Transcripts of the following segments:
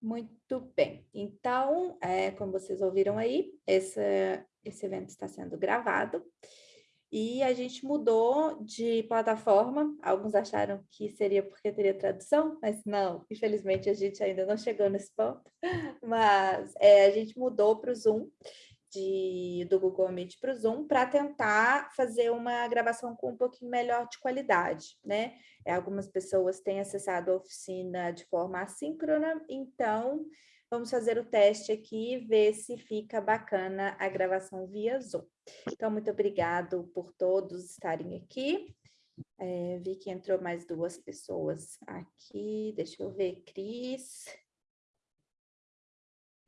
Muito bem. Então, é, como vocês ouviram aí, esse, esse evento está sendo gravado. E a gente mudou de plataforma. Alguns acharam que seria porque teria tradução, mas não, infelizmente a gente ainda não chegou nesse ponto. Mas é, a gente mudou para o Zoom, de, do Google Meet para o Zoom, para tentar fazer uma gravação com um pouquinho melhor de qualidade, né? É, algumas pessoas têm acessado a oficina de forma assíncrona, então vamos fazer o teste aqui e ver se fica bacana a gravação via Zoom. Então, muito obrigado por todos estarem aqui. É, vi que entrou mais duas pessoas aqui. Deixa eu ver, Cris.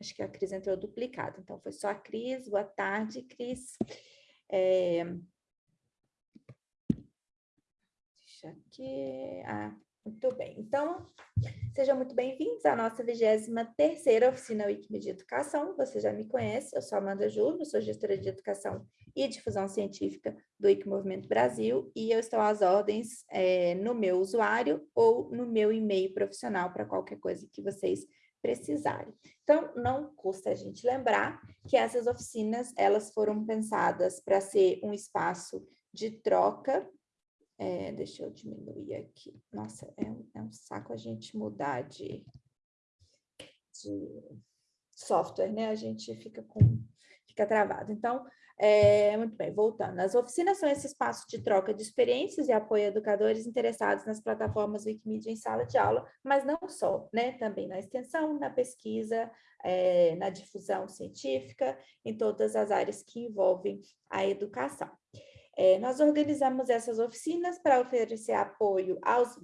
Acho que a Cris entrou duplicada, então foi só a Cris. Boa tarde, Cris. É... Deixa aqui. Ah, muito bem. Então, sejam muito bem-vindos à nossa 23ª oficina Wikimedia Educação. Você já me conhece, eu sou Amanda Júlio, sou gestora de Educação e Difusão Científica do Wiki Movimento Brasil e eu estou às ordens é, no meu usuário ou no meu e-mail profissional para qualquer coisa que vocês precisarem. Então, não custa a gente lembrar que essas oficinas, elas foram pensadas para ser um espaço de troca, é, deixa eu diminuir aqui, nossa, é um, é um saco a gente mudar de, de software, né? A gente fica com, fica travado. Então, é, muito bem, voltando. As oficinas são esse espaço de troca de experiências e apoio a educadores interessados nas plataformas Wikimedia em sala de aula, mas não só, né? Também na extensão, na pesquisa, é, na difusão científica, em todas as áreas que envolvem a educação. É, nós organizamos essas oficinas para oferecer apoio aos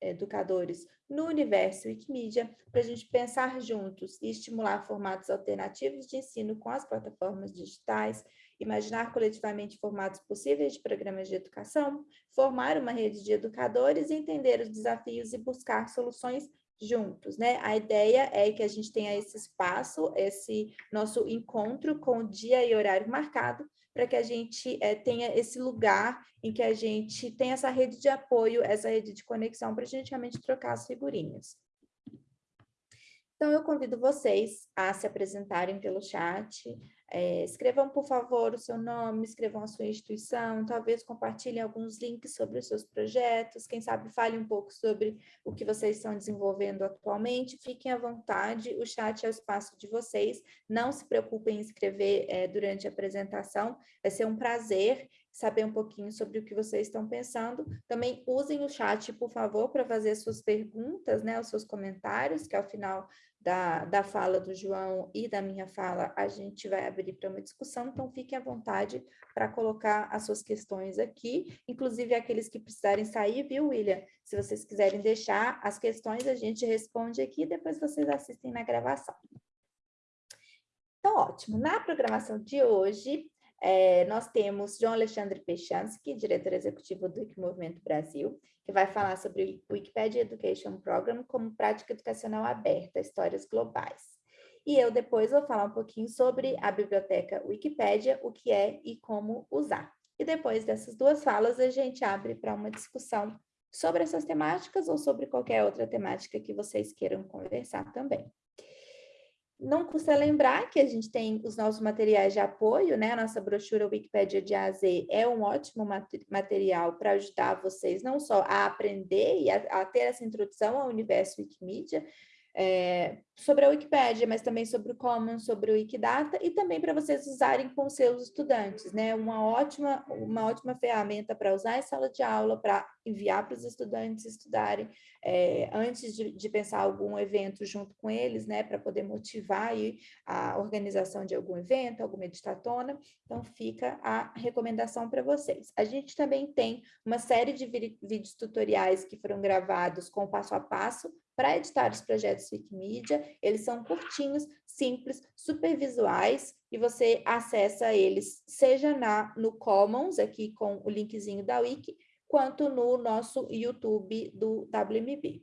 educadores no universo Wikimedia, para a gente pensar juntos e estimular formatos alternativos de ensino com as plataformas digitais, imaginar coletivamente formatos possíveis de programas de educação, formar uma rede de educadores, entender os desafios e buscar soluções juntos, né? A ideia é que a gente tenha esse espaço, esse nosso encontro com dia e horário marcado, para que a gente é, tenha esse lugar em que a gente tem essa rede de apoio, essa rede de conexão, para a gente realmente trocar as figurinhas. Então, eu convido vocês a se apresentarem pelo chat, é, escrevam, por favor, o seu nome, escrevam a sua instituição, talvez compartilhem alguns links sobre os seus projetos, quem sabe fale um pouco sobre o que vocês estão desenvolvendo atualmente, fiquem à vontade, o chat é o espaço de vocês, não se preocupem em escrever é, durante a apresentação, vai ser um prazer saber um pouquinho sobre o que vocês estão pensando. Também usem o chat, por favor, para fazer suas perguntas, né, os seus comentários, que ao final da, da fala do João e da minha fala, a gente vai abrir para uma discussão, então fiquem à vontade para colocar as suas questões aqui, inclusive aqueles que precisarem sair, viu, William? Se vocês quiserem deixar as questões, a gente responde aqui, depois vocês assistem na gravação. Então, ótimo. Na programação de hoje, é, nós temos João Alexandre Pechansky, diretor executivo do Movimento Brasil, que vai falar sobre o Wikipedia Education Program como prática educacional aberta, histórias globais. E eu depois vou falar um pouquinho sobre a biblioteca Wikipédia, o que é e como usar. E depois dessas duas falas, a gente abre para uma discussão sobre essas temáticas ou sobre qualquer outra temática que vocês queiram conversar também. Não custa lembrar que a gente tem os nossos materiais de apoio, né? A nossa brochura Wikipédia de A a Z é um ótimo material para ajudar vocês não só a aprender e a, a ter essa introdução ao universo Wikimedia, é, sobre a Wikipédia, mas também sobre o Commons, sobre o Wikidata, e também para vocês usarem com seus estudantes, né? Uma ótima, uma ótima ferramenta para usar em sala de aula, para enviar para os estudantes estudarem, é, antes de, de, pensar algum evento junto com eles, né? Para poder motivar aí a organização de algum evento, alguma editatona. Então, fica a recomendação para vocês. A gente também tem uma série de vídeos tutoriais que foram gravados com passo a passo para editar os projetos Wikimedia, eles são curtinhos, simples, super visuais, e você acessa eles, seja na, no Commons, aqui com o linkzinho da Wiki, quanto no nosso YouTube do WMB.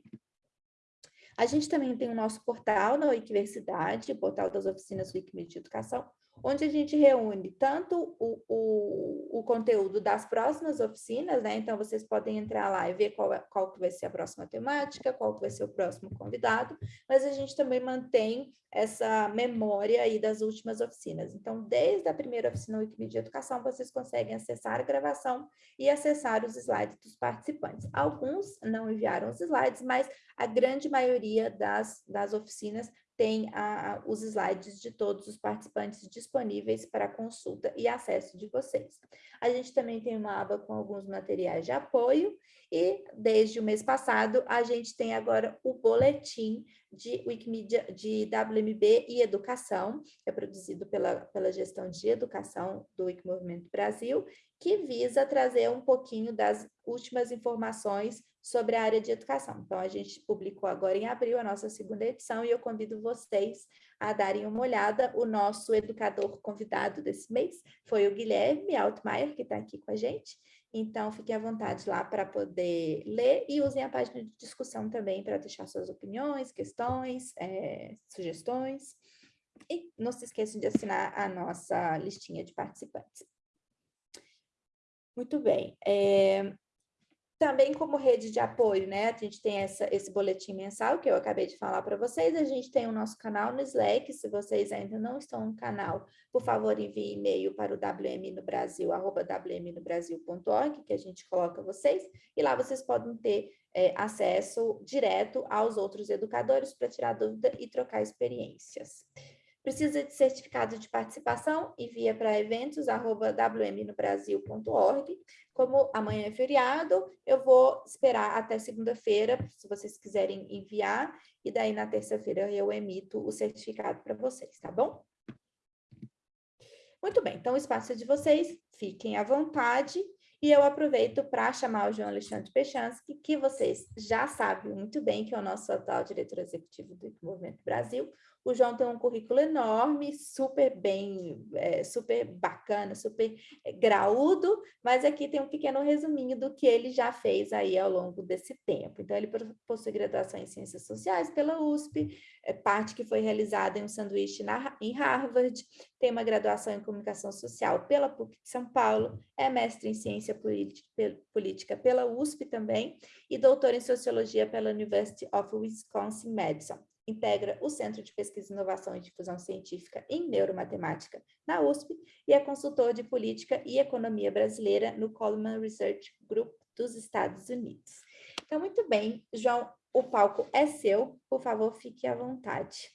A gente também tem o nosso portal na Wikiversidade, o portal das oficinas Wikimedia de Educação, onde a gente reúne tanto o, o, o, conteúdo das próximas oficinas, né? Então, vocês podem entrar lá e ver qual, é, qual que vai ser a próxima temática, qual que vai ser o próximo convidado, mas a gente também mantém essa memória aí das últimas oficinas. Então, desde a primeira oficina Wikimedia Educação, vocês conseguem acessar a gravação e acessar os slides dos participantes. Alguns não enviaram os slides, mas a grande maioria das, das oficinas tem a, os slides de todos os participantes disponíveis para consulta e acesso de vocês. A gente também tem uma aba com alguns materiais de apoio e desde o mês passado a gente tem agora o boletim de Wikimedia, de WMB e Educação, que é produzido pela, pela gestão de educação do Wikimovimento Brasil, que visa trazer um pouquinho das últimas informações sobre a área de educação. Então, a gente publicou agora em abril a nossa segunda edição e eu convido vocês a darem uma olhada. O nosso educador convidado desse mês foi o Guilherme Altmaier, que está aqui com a gente. Então, fiquem à vontade lá para poder ler e usem a página de discussão também para deixar suas opiniões, questões, é, sugestões. E não se esqueçam de assinar a nossa listinha de participantes. Muito bem. É, também como rede de apoio, né? A gente tem essa, esse boletim mensal que eu acabei de falar para vocês. A gente tem o nosso canal no Slack. Se vocês ainda não estão no canal, por favor, envie e-mail para o WM no Brasil, arroba wmnobrasil.org, que a gente coloca vocês. E lá vocês podem ter é, acesso direto aos outros educadores para tirar dúvida e trocar experiências. Precisa de certificado de participação? Envia para eventos.wmnobrasil.org. Como amanhã é feriado, eu vou esperar até segunda-feira, se vocês quiserem enviar, e daí na terça-feira eu emito o certificado para vocês, tá bom? Muito bem, então o espaço é de vocês, fiquem à vontade. E eu aproveito para chamar o João Alexandre Pechansky, que vocês já sabem muito bem que é o nosso atual diretor executivo do Movimento Brasil, o João tem um currículo enorme, super bem, é, super bacana, super é, graúdo, mas aqui tem um pequeno resuminho do que ele já fez aí ao longo desse tempo. Então, ele possui graduação em Ciências Sociais pela USP, é, parte que foi realizada em um sanduíche na, em Harvard, tem uma graduação em Comunicação Social pela PUC de São Paulo, é mestre em Ciência Política pela USP também, e doutor em Sociologia pela University of Wisconsin-Madison integra o Centro de Pesquisa, Inovação e Difusão Científica em Neuromatemática na USP e é consultor de Política e Economia Brasileira no Coleman Research Group dos Estados Unidos. Então, muito bem, João, o palco é seu, por favor, fique à vontade.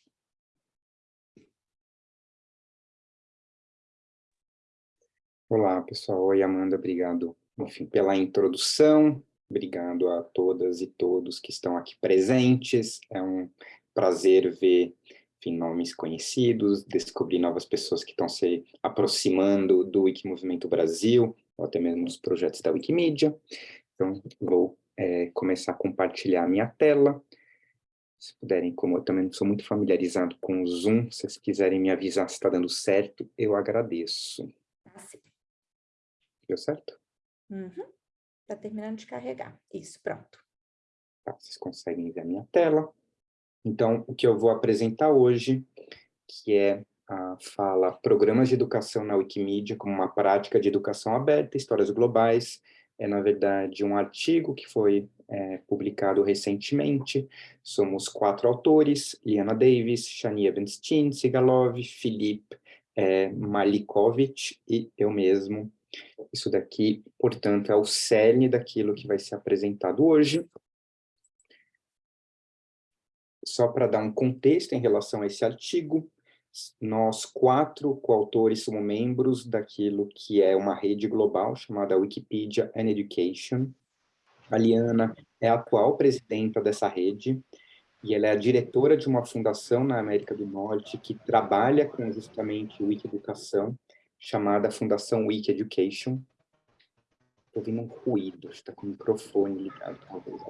Olá, pessoal. Oi, Amanda, obrigado, enfim, pela introdução. Obrigado a todas e todos que estão aqui presentes. É um prazer ver enfim, nomes conhecidos, descobrir novas pessoas que estão se aproximando do Wikimovimento Brasil, ou até mesmo dos projetos da Wikimedia. Então, vou é, começar a compartilhar a minha tela. Se puderem, como eu também sou muito familiarizado com o Zoom, se vocês quiserem me avisar se está dando certo, eu agradeço. Ah, Deu certo? Uhum. Está terminando de carregar. Isso, pronto. Tá, vocês conseguem ver a minha tela. Então, o que eu vou apresentar hoje, que é a fala Programas de Educação na Wikimedia como uma prática de educação aberta, histórias globais, é, na verdade, um artigo que foi é, publicado recentemente. Somos quatro autores, Liana Davis, Shani Evenstein, Sigalov, Felipe é, Malikovic e eu mesmo. Isso daqui, portanto, é o cerne daquilo que vai ser apresentado hoje só para dar um contexto em relação a esse artigo, nós quatro coautores somos membros daquilo que é uma rede global chamada Wikipedia and Education. A Liana é a atual presidenta dessa rede e ela é a diretora de uma fundação na América do Norte que trabalha com justamente Wiki Educação, chamada Fundação Wiki Education. Estou ouvindo um ruído, está com o microfone ligado, talvez.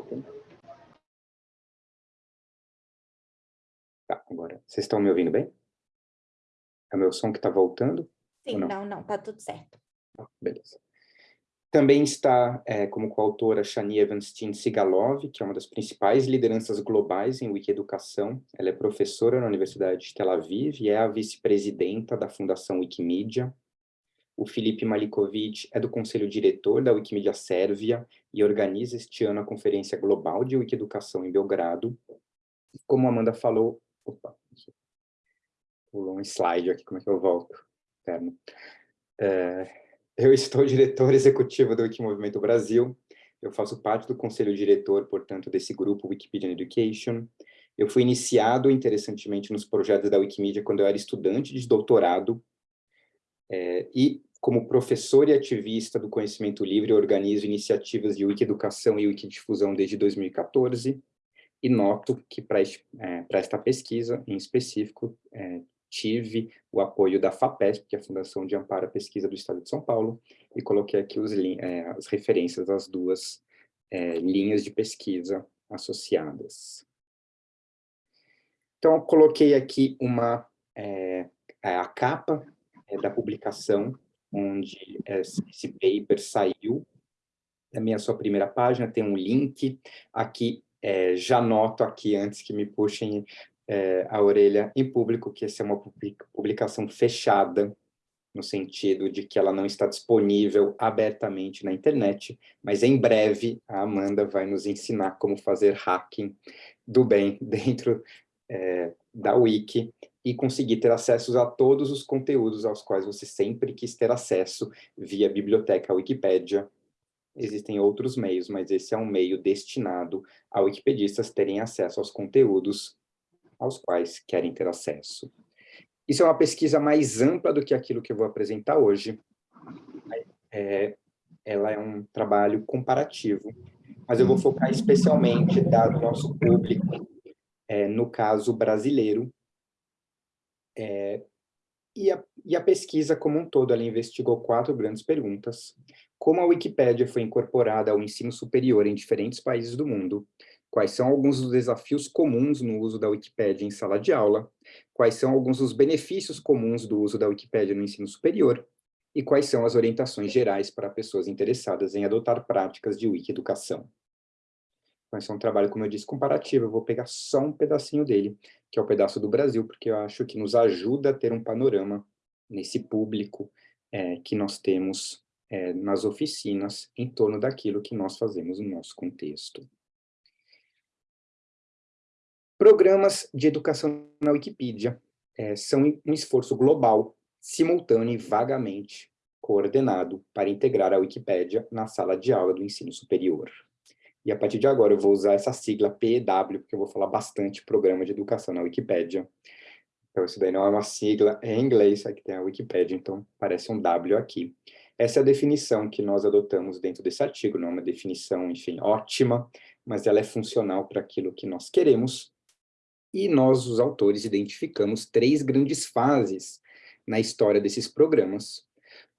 Tá, agora, vocês estão me ouvindo bem? É o meu som que está voltando? Sim, não? não, não, tá tudo certo. Ah, beleza. Também está é, como coautora Shani Evanstein Sigalov, que é uma das principais lideranças globais em Wikieducação. Ela é professora na Universidade de Tel Aviv e é a vice-presidenta da Fundação Wikimedia. O Felipe Malikovic é do conselho diretor da Wikimedia Sérvia e organiza este ano a Conferência Global de Wikieducação em Belgrado. Como a Amanda falou... Opa, pulou um slide aqui, como é que eu volto? É, eu estou diretor executivo do Wikimovimento Brasil. Eu faço parte do conselho diretor, portanto, desse grupo Wikipedia Education. Eu fui iniciado, interessantemente, nos projetos da Wikimedia quando eu era estudante de doutorado. É, e, como professor e ativista do conhecimento livre, organizo iniciativas de Wikieducação e Wikidifusão desde 2014. E noto que, para é, esta pesquisa, em específico, é, tive o apoio da FAPESP, que é a Fundação de Amparo à Pesquisa do Estado de São Paulo, e coloquei aqui os, é, as referências das duas é, linhas de pesquisa associadas. Então, coloquei aqui uma, é, é a capa da publicação, onde esse paper saiu, a minha sua primeira página, tem um link, aqui é, já noto aqui, antes que me puxem é, a orelha em público, que essa é uma publicação fechada, no sentido de que ela não está disponível abertamente na internet, mas em breve a Amanda vai nos ensinar como fazer hacking do bem dentro é, da Wiki e conseguir ter acesso a todos os conteúdos aos quais você sempre quis ter acesso via biblioteca Wikipédia. Existem outros meios, mas esse é um meio destinado a wikipedistas terem acesso aos conteúdos aos quais querem ter acesso. Isso é uma pesquisa mais ampla do que aquilo que eu vou apresentar hoje. É, ela é um trabalho comparativo, mas eu vou focar especialmente, dado o nosso público, é, no caso brasileiro, é, e, a, e a pesquisa como um todo, ela investigou quatro grandes perguntas. Como a Wikipédia foi incorporada ao ensino superior em diferentes países do mundo, quais são alguns dos desafios comuns no uso da Wikipédia em sala de aula, quais são alguns dos benefícios comuns do uso da Wikipédia no ensino superior, e quais são as orientações gerais para pessoas interessadas em adotar práticas de Wiki-educação. Então, esse é um trabalho, como eu disse, comparativo, eu vou pegar só um pedacinho dele, que é o pedaço do Brasil, porque eu acho que nos ajuda a ter um panorama nesse público é, que nós temos é, nas oficinas em torno daquilo que nós fazemos no nosso contexto. Programas de educação na Wikipedia é, são um esforço global, simultâneo e vagamente coordenado para integrar a Wikipédia na sala de aula do ensino superior. E a partir de agora eu vou usar essa sigla PEW, porque eu vou falar bastante programa de educação na Wikipédia. Então isso daí não é uma sigla é em inglês, aqui tem a Wikipédia, então parece um W aqui. Essa é a definição que nós adotamos dentro desse artigo, não é uma definição, enfim, ótima, mas ela é funcional para aquilo que nós queremos e nós, os autores, identificamos três grandes fases na história desses programas.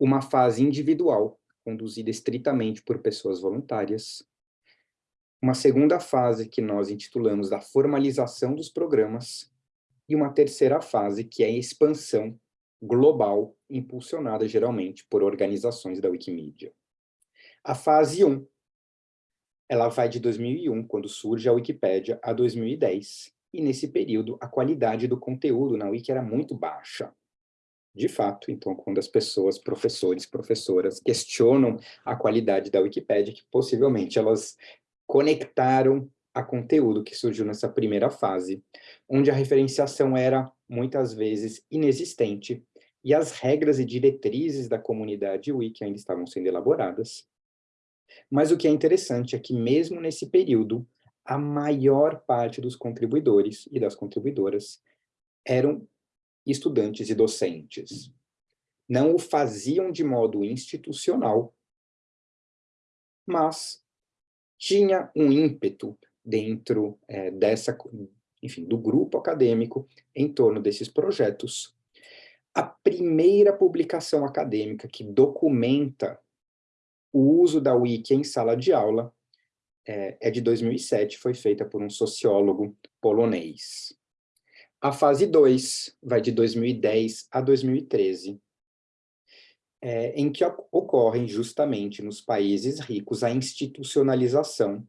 Uma fase individual, conduzida estritamente por pessoas voluntárias. Uma segunda fase, que nós intitulamos da formalização dos programas. E uma terceira fase, que é a expansão global, impulsionada geralmente por organizações da Wikimedia. A fase 1, ela vai de 2001, quando surge a Wikipédia, a 2010, e nesse período a qualidade do conteúdo na Wiki era muito baixa. De fato, então, quando as pessoas, professores, professoras, questionam a qualidade da Wikipédia, que possivelmente elas conectaram a conteúdo que surgiu nessa primeira fase, onde a referenciação era, muitas vezes, inexistente, e as regras e diretrizes da comunidade Wiki ainda estavam sendo elaboradas. Mas o que é interessante é que, mesmo nesse período, a maior parte dos contribuidores e das contribuidoras eram estudantes e docentes. Não o faziam de modo institucional, mas tinha um ímpeto dentro é, dessa, enfim, do grupo acadêmico em torno desses projetos. A primeira publicação acadêmica que documenta o uso da Wiki em sala de aula é, é de 2007, foi feita por um sociólogo polonês. A fase 2 vai de 2010 a 2013. é, em que ocorrem justamente nos países ricos a institucionalização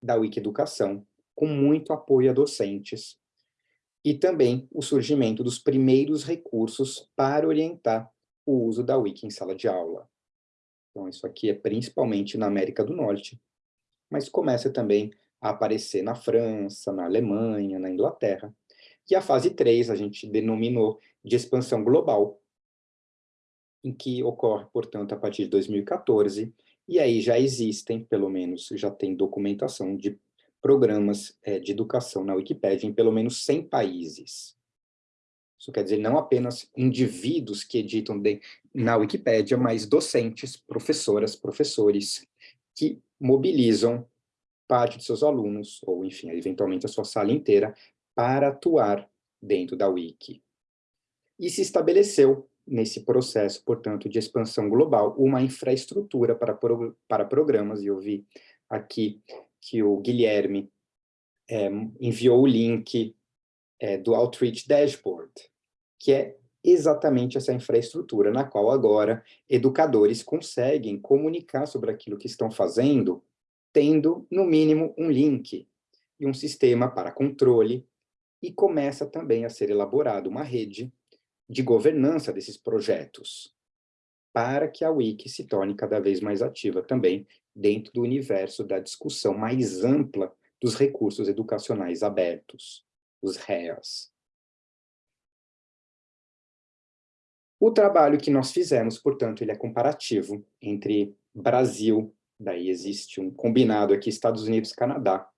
da Wikiducação, com muito apoio a docentes, e também o surgimento dos primeiros recursos para orientar o uso da Wiki em sala de aula. Então, isso aqui é principalmente na América do Norte, mas começa também a aparecer na França, na Alemanha, na Inglaterra. E a fase 3 a gente denominou de expansão global, em que ocorre, portanto, a partir de 2014, e aí já existem, pelo menos, já tem documentação de programas é, de educação na Wikipédia em pelo menos 100 países. Isso quer dizer, não apenas indivíduos que editam de, na Wikipédia, mas docentes, professoras, professores, que mobilizam parte de seus alunos, ou enfim, eventualmente a sua sala inteira, para atuar dentro da Wiki. E se estabeleceu nesse processo, portanto, de expansão global, uma infraestrutura para, pro, para programas, e eu vi aqui que o Guilherme é, enviou o link é, do Outreach Dashboard, que é exatamente essa infraestrutura na qual agora educadores conseguem comunicar sobre aquilo que estão fazendo, tendo, no mínimo, um link e um sistema para controle, e começa também a ser elaborada uma rede de governança desses projetos, para que a Wiki se torne cada vez mais ativa também dentro do universo da discussão mais ampla dos recursos educacionais abertos, os REAs. O trabalho que nós fizemos, portanto, ele é comparativo entre Brasil, daí existe um combinado aqui, Estados Unidos e Canadá,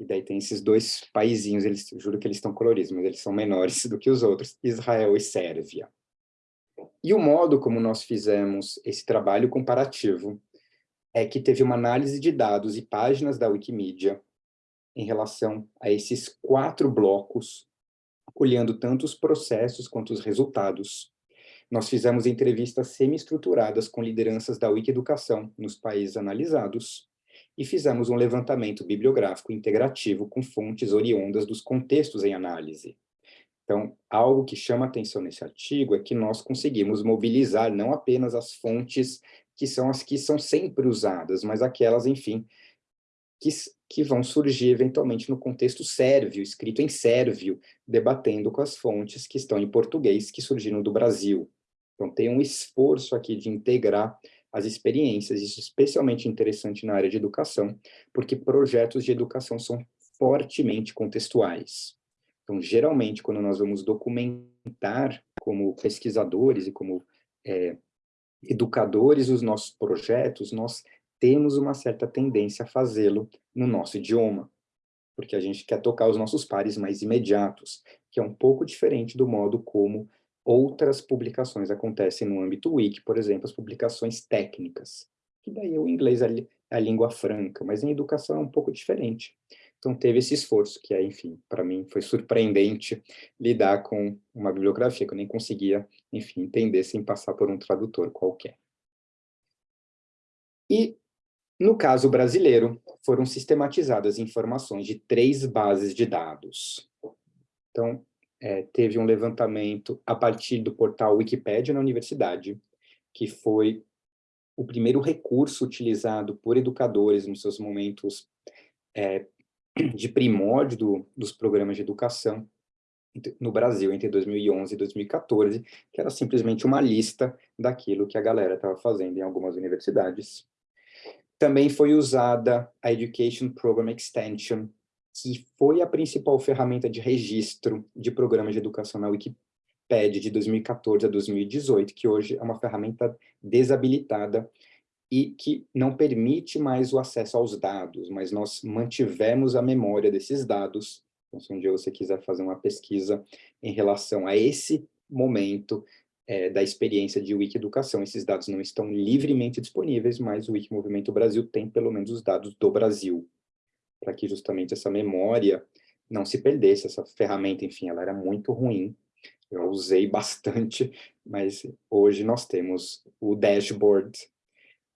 e daí tem esses dois paizinhos, eles, juro que eles estão coloridos, mas eles são menores do que os outros, Israel e Sérvia. E o modo como nós fizemos esse trabalho comparativo é que teve uma análise de dados e páginas da Wikimedia em relação a esses quatro blocos, olhando tanto os processos quanto os resultados. Nós fizemos entrevistas semi-estruturadas com lideranças da Wikieducação nos países analisados, e fizemos um levantamento bibliográfico integrativo com fontes oriundas dos contextos em análise. Então, algo que chama atenção nesse artigo é que nós conseguimos mobilizar não apenas as fontes que são as que são sempre usadas, mas aquelas, enfim, que, que vão surgir eventualmente no contexto sérvio, escrito em sérvio, debatendo com as fontes que estão em português, que surgiram do Brasil. Então, tem um esforço aqui de integrar as experiências, isso é especialmente interessante na área de educação, porque projetos de educação são fortemente contextuais. Então, geralmente, quando nós vamos documentar como pesquisadores e como é, educadores os nossos projetos, nós temos uma certa tendência a fazê-lo no nosso idioma, porque a gente quer tocar os nossos pares mais imediatos, que é um pouco diferente do modo como outras publicações acontecem no âmbito wiki, por exemplo, as publicações técnicas, que daí o inglês é a língua franca, mas em educação é um pouco diferente. Então teve esse esforço, que é, enfim, para mim foi surpreendente lidar com uma bibliografia que eu nem conseguia, enfim, entender sem passar por um tradutor qualquer. E, no caso brasileiro, foram sistematizadas informações de três bases de dados. Então, é, teve um levantamento a partir do portal Wikipedia na universidade, que foi o primeiro recurso utilizado por educadores nos seus momentos é, de primórdio do, dos programas de educação no Brasil entre 2011 e 2014, que era simplesmente uma lista daquilo que a galera estava fazendo em algumas universidades. Também foi usada a Education Program Extension, que foi a principal ferramenta de registro de programas de educação na Wikipedia de 2014 a 2018, que hoje é uma ferramenta desabilitada e que não permite mais o acesso aos dados, mas nós mantivemos a memória desses dados. Então, se um dia você quiser fazer uma pesquisa em relação a esse momento é, da experiência de Wikieducação, esses dados não estão livremente disponíveis, mas o Wikimovimento Brasil tem pelo menos os dados do Brasil para que justamente essa memória não se perdesse, essa ferramenta, enfim, ela era muito ruim, eu usei bastante, mas hoje nós temos o dashboard,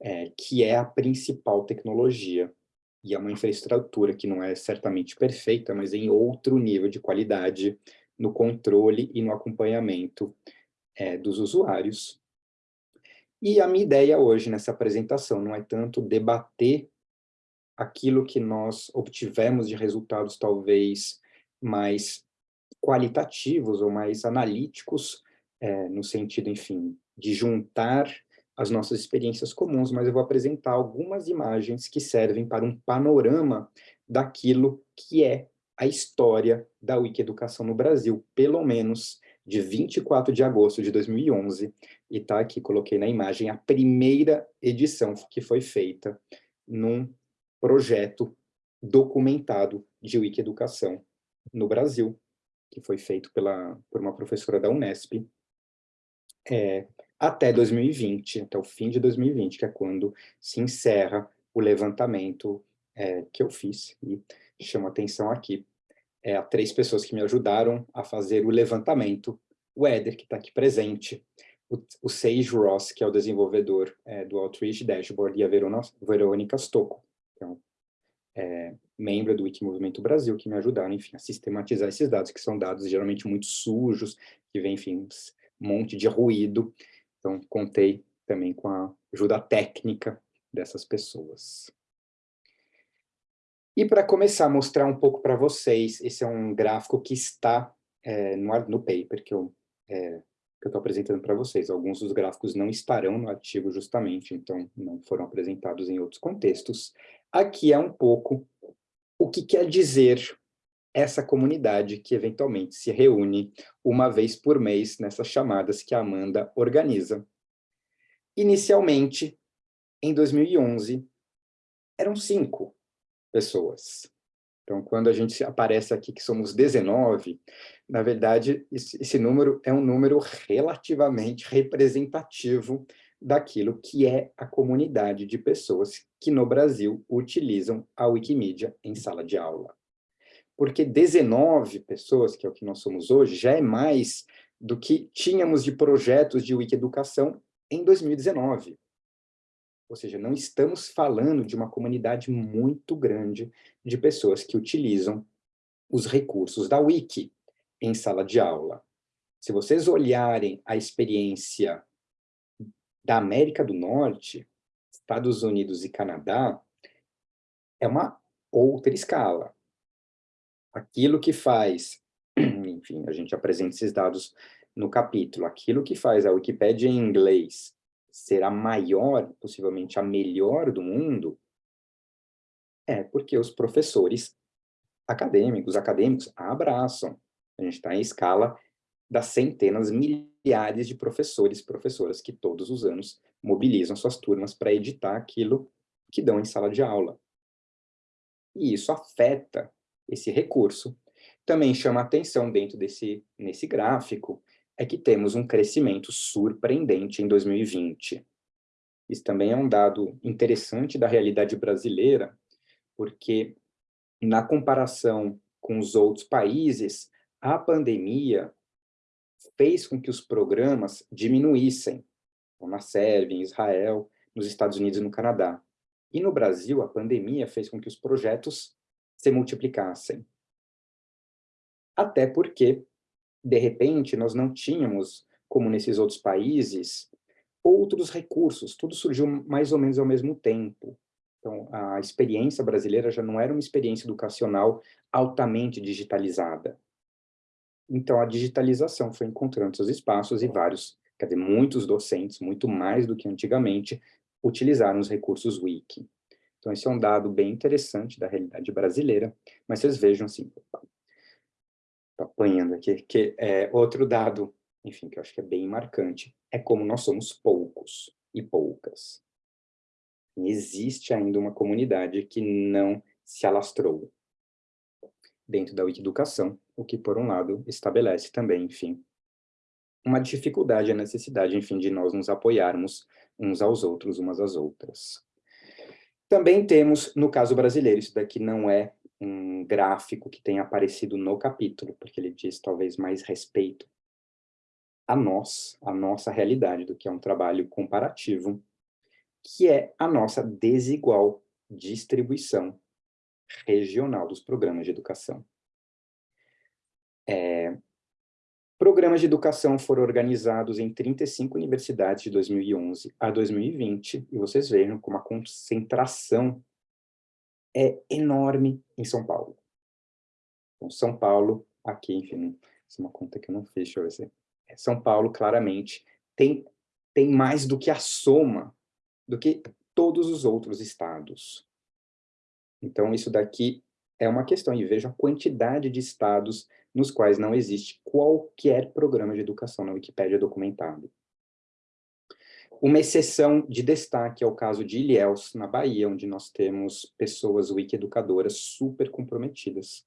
é, que é a principal tecnologia, e é uma infraestrutura que não é certamente perfeita, mas em outro nível de qualidade no controle e no acompanhamento é, dos usuários. E a minha ideia hoje nessa apresentação não é tanto debater aquilo que nós obtivemos de resultados talvez mais qualitativos ou mais analíticos, é, no sentido, enfim, de juntar as nossas experiências comuns, mas eu vou apresentar algumas imagens que servem para um panorama daquilo que é a história da Wikieducação no Brasil, pelo menos de 24 de agosto de 2011, e tá aqui, coloquei na imagem, a primeira edição que foi feita num projeto documentado de Wikieducação no Brasil, que foi feito pela, por uma professora da Unesp, é, até 2020, até o fim de 2020, que é quando se encerra o levantamento é, que eu fiz, e chamo atenção aqui, é, a três pessoas que me ajudaram a fazer o levantamento, o Éder, que está aqui presente, o, o Sage Ross, que é o desenvolvedor é, do Outreach Dashboard, e a Verona, Verônica Stocco, que é, um, é membro do Wikimovimento Brasil, que me ajudaram, enfim, a sistematizar esses dados, que são dados geralmente muito sujos, que vem, enfim, um monte de ruído, então, contei também com a ajuda técnica dessas pessoas. E para começar a mostrar um pouco para vocês, esse é um gráfico que está é, no, no paper que eu é, estou apresentando para vocês. Alguns dos gráficos não estarão no artigo justamente, então não foram apresentados em outros contextos. Aqui é um pouco o que quer dizer essa comunidade que eventualmente se reúne uma vez por mês nessas chamadas que a Amanda organiza. Inicialmente, em 2011, eram cinco pessoas. Então, quando a gente aparece aqui que somos 19, na verdade, esse número é um número relativamente representativo daquilo que é a comunidade de pessoas que no Brasil utilizam a Wikimedia em sala de aula porque 19 pessoas, que é o que nós somos hoje, já é mais do que tínhamos de projetos de Wikieducação em 2019. Ou seja, não estamos falando de uma comunidade muito grande de pessoas que utilizam os recursos da Wiki em sala de aula. Se vocês olharem a experiência da América do Norte, Estados Unidos e Canadá, é uma outra escala aquilo que faz, enfim, a gente apresenta esses dados no capítulo, aquilo que faz a Wikipédia em inglês ser a maior, possivelmente a melhor do mundo, é porque os professores acadêmicos, acadêmicos abraçam. A gente está em escala das centenas, milhares de professores e professoras que todos os anos mobilizam suas turmas para editar aquilo que dão em sala de aula. E isso afeta esse recurso. Também chama atenção dentro desse nesse gráfico é que temos um crescimento surpreendente em 2020. Isso também é um dado interessante da realidade brasileira, porque na comparação com os outros países, a pandemia fez com que os programas diminuíssem, na Sérvia, em Israel, nos Estados Unidos e no Canadá. E no Brasil, a pandemia fez com que os projetos se multiplicassem. Até porque, de repente, nós não tínhamos, como nesses outros países, outros recursos, tudo surgiu mais ou menos ao mesmo tempo. Então, a experiência brasileira já não era uma experiência educacional altamente digitalizada. Então, a digitalização foi encontrando seus espaços e vários, quer dizer, muitos docentes, muito mais do que antigamente, utilizaram os recursos Wiki. Então, esse é um dado bem interessante da realidade brasileira, mas vocês vejam assim, estou apanhando aqui, que é outro dado, enfim, que eu acho que é bem marcante, é como nós somos poucos e poucas. Existe ainda uma comunidade que não se alastrou dentro da Wikiducação, o que, por um lado, estabelece também, enfim, uma dificuldade, a necessidade, enfim, de nós nos apoiarmos uns aos outros, umas às outras. Também temos, no caso brasileiro, isso daqui não é um gráfico que tenha aparecido no capítulo, porque ele diz talvez mais respeito a nós, a nossa realidade, do que é um trabalho comparativo, que é a nossa desigual distribuição regional dos programas de educação. É, Programas de educação foram organizados em 35 universidades de 2011 a 2020, e vocês vejam como a concentração é enorme em São Paulo. Então, São Paulo, aqui, enfim, essa é uma conta que eu não fiz, deixa eu ver se... É, São Paulo, claramente, tem, tem mais do que a soma do que todos os outros estados. Então, isso daqui é uma questão, e veja a quantidade de estados nos quais não existe qualquer programa de educação na Wikipédia documentado. Uma exceção de destaque é o caso de Ilhéus, na Bahia, onde nós temos pessoas wiki-educadoras super comprometidas.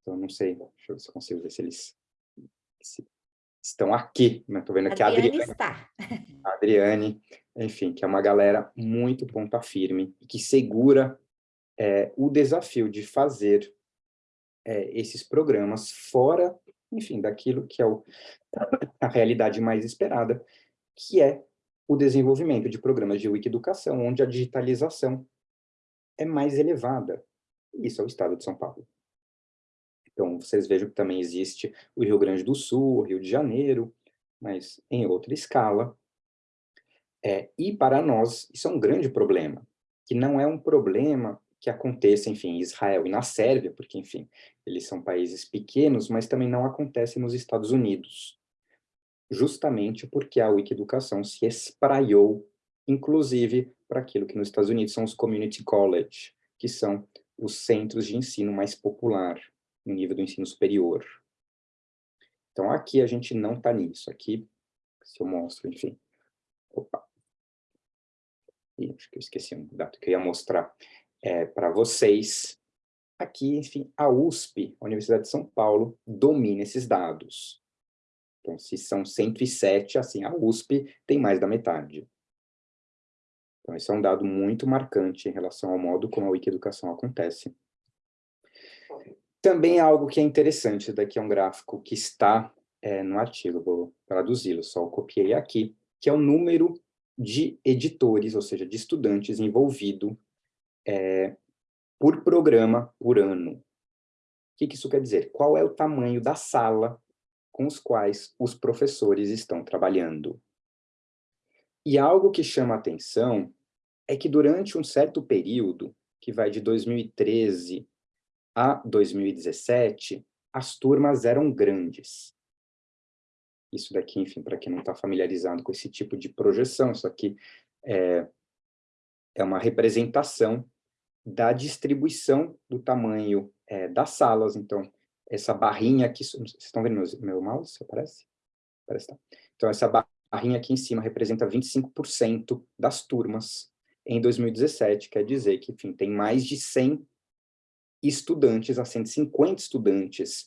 Então, não sei, deixa eu ver se eu consigo ver se eles se estão aqui. Estou né? vendo aqui a Adriane. está. A Adriane, enfim, que é uma galera muito ponta firme, que segura é, o desafio de fazer é, esses programas fora, enfim, daquilo que é o, a realidade mais esperada, que é o desenvolvimento de programas de Wikiducação, onde a digitalização é mais elevada. Isso é o estado de São Paulo. Então, vocês vejam que também existe o Rio Grande do Sul, o Rio de Janeiro, mas em outra escala. É, e para nós, isso é um grande problema, que não é um problema que aconteça, enfim, em Israel e na Sérvia, porque, enfim, eles são países pequenos, mas também não acontece nos Estados Unidos, justamente porque a Wikiducação se espraiou, inclusive, para aquilo que nos Estados Unidos são os community college, que são os centros de ensino mais popular, no nível do ensino superior. Então, aqui a gente não está nisso. Aqui, se eu mostro, enfim. Opa. Ih, acho que eu esqueci um dado que eu ia mostrar é, para vocês. Aqui, enfim, a USP, a Universidade de São Paulo, domina esses dados. Então, se são 107, assim, a USP tem mais da metade. Então, esse é um dado muito marcante em relação ao modo como a Wikieducação acontece. Também é algo que é interessante, daqui é um gráfico que está é, no artigo, vou traduzi-lo, só copiei aqui, que é o número de editores, ou seja, de estudantes envolvido é, por programa por ano. O que, que isso quer dizer? Qual é o tamanho da sala com os quais os professores estão trabalhando? E algo que chama atenção é que durante um certo período, que vai de 2013 a 2017, as turmas eram grandes. Isso daqui, enfim, para quem não está familiarizado com esse tipo de projeção, isso aqui é, é uma representação da distribuição do tamanho é, das salas. Então, essa barrinha aqui, vocês estão vendo meu, meu mouse, aparece? Aparece, tá. Então, essa barrinha aqui em cima representa 25% das turmas em 2017, quer dizer que, enfim, tem mais de 100 estudantes, a 150 estudantes,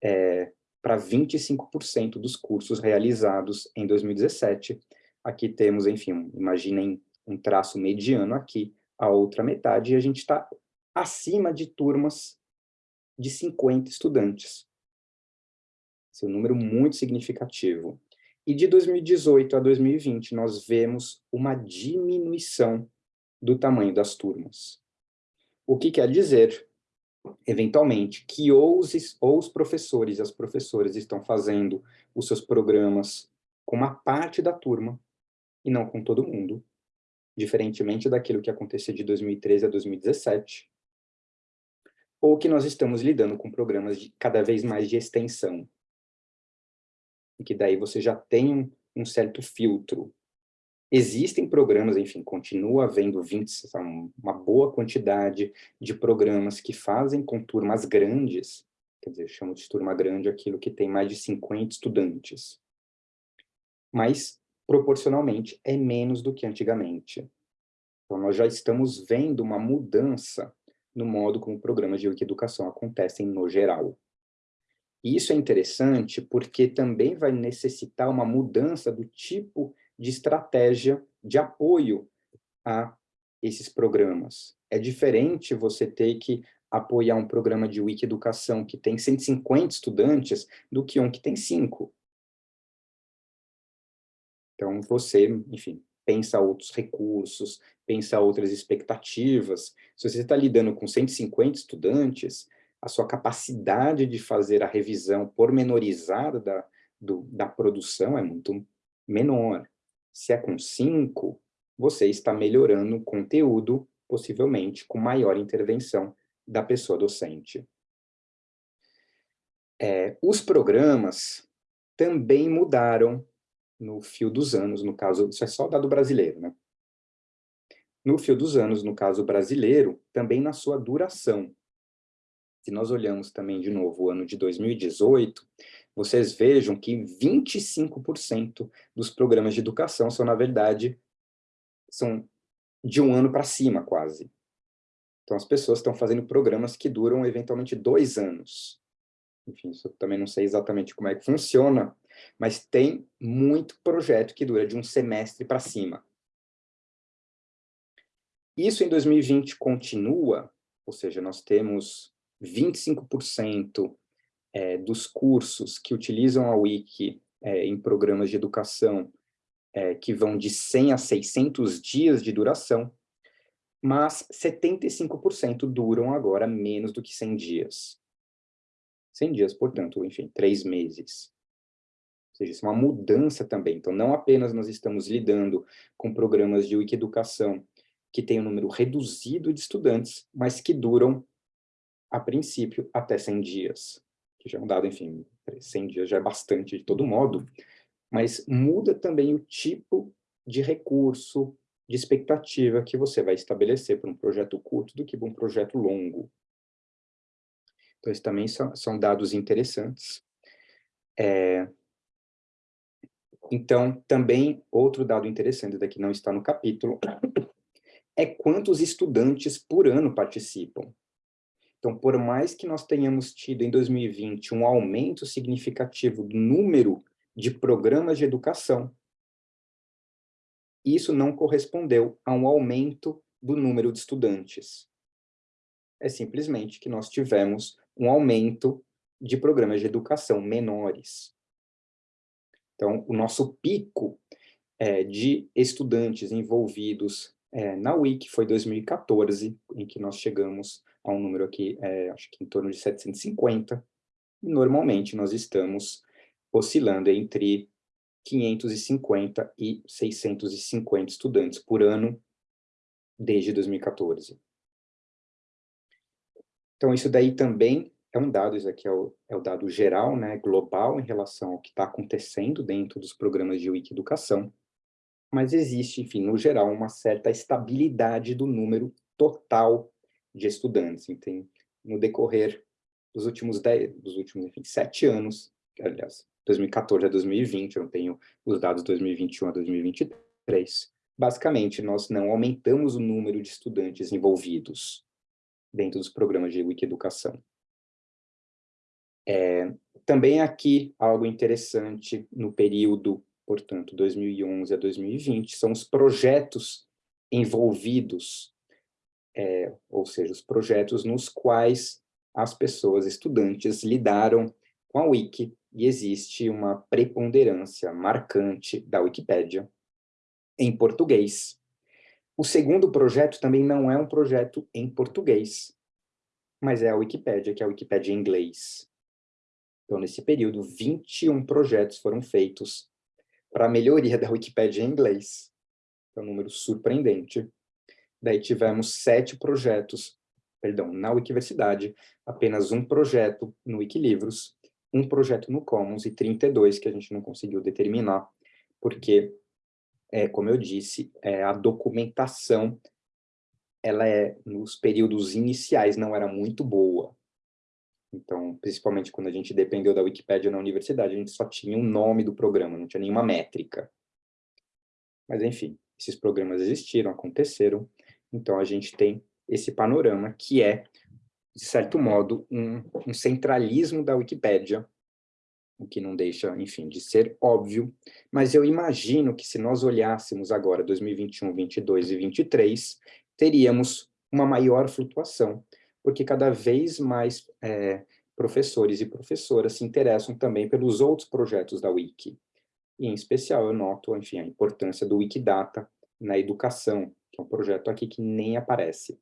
é, para 25% dos cursos realizados em 2017. Aqui temos, enfim, imaginem um traço mediano aqui, a outra metade, e a gente está acima de turmas de 50 estudantes. Esse é um número muito significativo. E de 2018 a 2020, nós vemos uma diminuição do tamanho das turmas. O que quer dizer, eventualmente, que ou os, ou os professores e as professoras estão fazendo os seus programas com uma parte da turma, e não com todo mundo, diferentemente daquilo que acontecia de 2013 a 2017, ou que nós estamos lidando com programas de cada vez mais de extensão, e que daí você já tem um, certo filtro. Existem programas, enfim, continua havendo 20, uma boa quantidade de programas que fazem com turmas grandes, quer dizer, chamo de turma grande aquilo que tem mais de 50 estudantes. Mas proporcionalmente, é menos do que antigamente. Então, nós já estamos vendo uma mudança no modo como programas de educação acontecem no geral. E isso é interessante porque também vai necessitar uma mudança do tipo de estratégia de apoio a esses programas. É diferente você ter que apoiar um programa de Wiki-educação que tem 150 estudantes do que um que tem 5. Então, você, enfim, pensa outros recursos, pensa outras expectativas. Se você está lidando com 150 estudantes, a sua capacidade de fazer a revisão pormenorizada da, do, da produção é muito menor. Se é com 5, você está melhorando o conteúdo, possivelmente com maior intervenção da pessoa docente. É, os programas também mudaram no fio dos anos, no caso, isso é só dado brasileiro, né? No fio dos anos, no caso brasileiro, também na sua duração. Se nós olhamos também, de novo, o ano de 2018, vocês vejam que 25% dos programas de educação são, na verdade, são de um ano para cima, quase. Então, as pessoas estão fazendo programas que duram, eventualmente, dois anos. Enfim, isso eu também não sei exatamente como é que funciona, mas tem muito projeto que dura de um semestre para cima. Isso em 2020 continua, ou seja, nós temos 25% é, dos cursos que utilizam a Wiki é, em programas de educação é, que vão de 100 a 600 dias de duração, mas 75% duram agora menos do que 100 dias. 100 dias, portanto, enfim, três meses. Ou seja, isso é uma mudança também. Então, não apenas nós estamos lidando com programas de Wiki-educação que têm um número reduzido de estudantes, mas que duram, a princípio, até 100 dias. Que já é um dado, enfim, 100 dias já é bastante de todo modo, mas muda também o tipo de recurso, de expectativa que você vai estabelecer para um projeto curto do que para um projeto longo. Então, esses também são, são dados interessantes. É, então, também, outro dado interessante daqui não está no capítulo, é quantos estudantes por ano participam. Então, por mais que nós tenhamos tido em 2020 um aumento significativo do número de programas de educação, isso não correspondeu a um aumento do número de estudantes. É simplesmente que nós tivemos um aumento de programas de educação menores. Então, o nosso pico é, de estudantes envolvidos é, na Wiki foi 2014, em que nós chegamos a um número aqui, é, acho que em torno de 750. Normalmente, nós estamos oscilando entre 550 e 650 estudantes por ano desde 2014. Então, isso daí também é um dado, isso aqui é o, é o dado geral, né, global, em relação ao que está acontecendo dentro dos programas de Wiki-educação mas existe, enfim, no geral, uma certa estabilidade do número total de estudantes. Então, no decorrer dos últimos, dez, dos últimos enfim, sete anos, aliás, 2014 a 2020, eu não tenho os dados 2021 a 2023, basicamente, nós não aumentamos o número de estudantes envolvidos dentro dos programas de Wiki-educação. É, também aqui, algo interessante no período portanto, 2011 a 2020, são os projetos envolvidos, é, ou seja, os projetos nos quais as pessoas, estudantes, lidaram com a Wiki, e existe uma preponderância marcante da Wikipédia em português. O segundo projeto também não é um projeto em português, mas é a Wikipédia, que é a Wikipédia em inglês. Então, nesse período, 21 projetos foram feitos para a melhoria da Wikipédia em inglês. É um número surpreendente. Daí tivemos sete projetos, perdão, na Wikiversidade, apenas um projeto no Wikilivros, um projeto no Commons e 32 que a gente não conseguiu determinar, porque, é, como eu disse, é, a documentação, ela é, nos períodos iniciais, não era muito boa. Então, principalmente quando a gente dependeu da Wikipédia na universidade, a gente só tinha o nome do programa, não tinha nenhuma métrica. Mas, enfim, esses programas existiram, aconteceram, então a gente tem esse panorama que é, de certo modo, um, um centralismo da Wikipédia, o que não deixa, enfim, de ser óbvio, mas eu imagino que se nós olhássemos agora 2021, 22 e 23, teríamos uma maior flutuação, porque cada vez mais é, professores e professoras se interessam também pelos outros projetos da Wiki. E, em especial, eu noto, enfim, a importância do Wikidata na educação, que é um projeto aqui que nem aparece.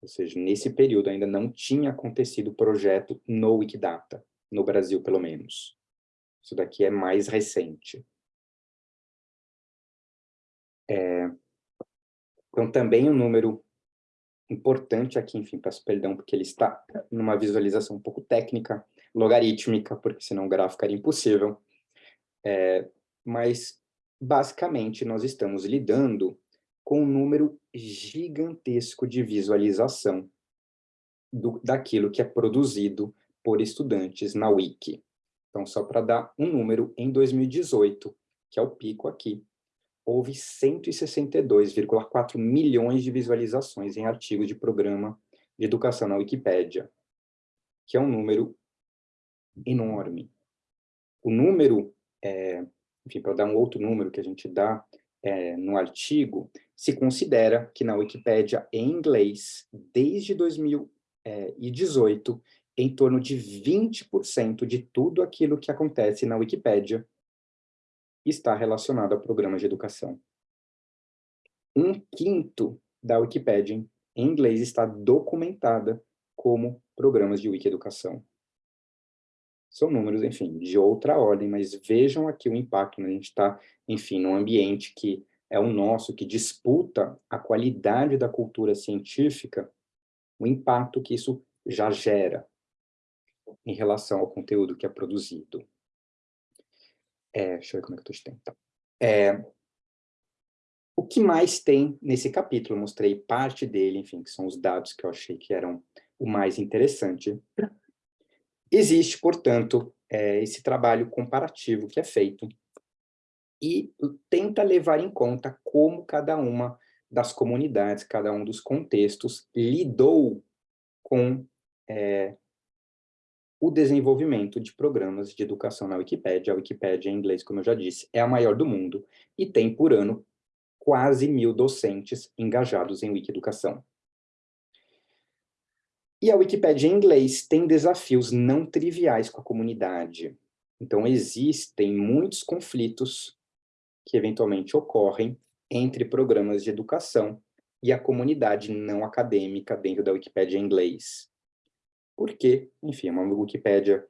Ou seja, nesse período ainda não tinha acontecido projeto no Wikidata, no Brasil, pelo menos. Isso daqui é mais recente. É, então, também um número importante aqui, enfim, peço perdão, porque ele está numa visualização um pouco técnica, logarítmica, porque senão o gráfico era impossível. É, mas, basicamente, nós estamos lidando com um número gigantesco de visualização do, daquilo que é produzido por estudantes na Wiki. Então, só para dar um número, em 2018, que é o pico aqui, houve 162,4 milhões de visualizações em artigos de programa de educação na Wikipédia, que é um número enorme. O número, é, enfim, para dar um outro número que a gente dá é, no artigo, se considera que na Wikipédia em inglês, desde 2018, em torno de 20% de tudo aquilo que acontece na Wikipédia está relacionado a programas de educação. Um quinto da Wikipédia em inglês está documentada como programas de Wiki-educação. São números, enfim, de outra ordem, mas vejam aqui o impacto, né? a gente está, enfim, num ambiente que é o nosso, que disputa a qualidade da cultura científica, o impacto que isso já gera em relação ao conteúdo que é produzido. É, deixa eu ver como é que eu estou de tempo. Tá. É, o que mais tem nesse capítulo? Eu mostrei parte dele, enfim, que são os dados que eu achei que eram o mais interessante. Existe, portanto, é, esse trabalho comparativo que é feito e tenta levar em conta como cada uma das comunidades, cada um dos contextos lidou com é, o desenvolvimento de programas de educação na Wikipédia. A Wikipédia, em inglês, como eu já disse, é a maior do mundo e tem, por ano, quase mil docentes engajados em Wiki-educação. E a Wikipédia em inglês tem desafios não triviais com a comunidade. Então, existem muitos conflitos que eventualmente ocorrem entre programas de educação e a comunidade não acadêmica dentro da Wikipédia em inglês porque, enfim, é uma Wikipédia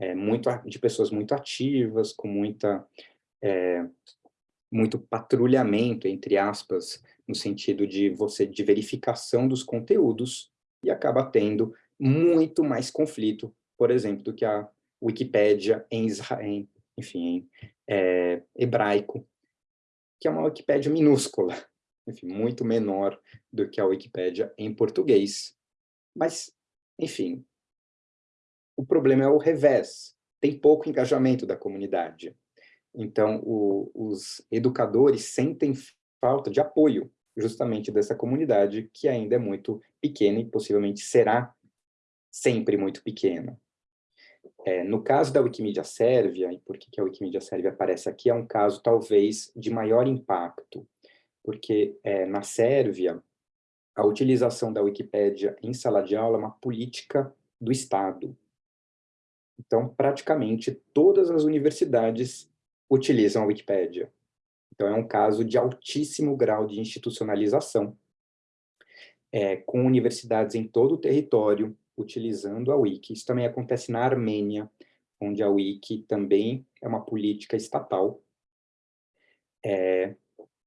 é, muito, de pessoas muito ativas, com muita, é, muito patrulhamento, entre aspas, no sentido de você de verificação dos conteúdos, e acaba tendo muito mais conflito, por exemplo, do que a Wikipédia em Israel, enfim, em é, hebraico, que é uma Wikipédia minúscula, enfim, muito menor do que a Wikipédia em português. Mas enfim, o problema é o revés, tem pouco engajamento da comunidade. Então, o, os educadores sentem falta de apoio justamente dessa comunidade, que ainda é muito pequena e possivelmente será sempre muito pequena. É, no caso da Wikimedia Sérvia, e por que, que a Wikimedia Sérvia aparece aqui, é um caso talvez de maior impacto, porque é, na Sérvia, a utilização da Wikipédia em sala de aula é uma política do Estado. Então, praticamente todas as universidades utilizam a Wikipédia. Então, é um caso de altíssimo grau de institucionalização, é, com universidades em todo o território utilizando a Wiki. Isso também acontece na Armênia, onde a Wiki também é uma política estatal. É,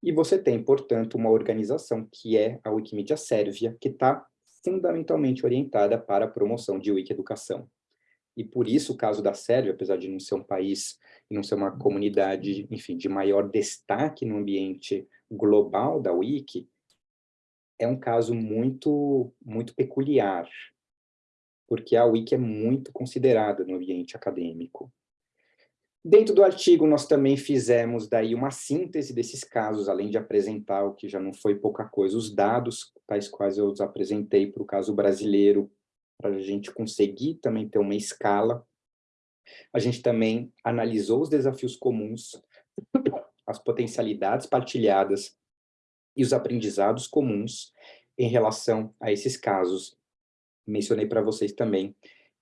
e você tem, portanto, uma organização que é a Wikimedia Sérvia, que está fundamentalmente orientada para a promoção de Wiki-educação. E por isso o caso da Sérvia, apesar de não ser um país não ser uma comunidade, enfim, de maior destaque no ambiente global da Wiki, é um caso muito, muito peculiar, porque a Wiki é muito considerada no ambiente acadêmico. Dentro do artigo, nós também fizemos daí uma síntese desses casos, além de apresentar o que já não foi pouca coisa, os dados, tais quais eu os apresentei para o caso brasileiro, para a gente conseguir também ter uma escala. A gente também analisou os desafios comuns, as potencialidades partilhadas e os aprendizados comuns em relação a esses casos. Mencionei para vocês também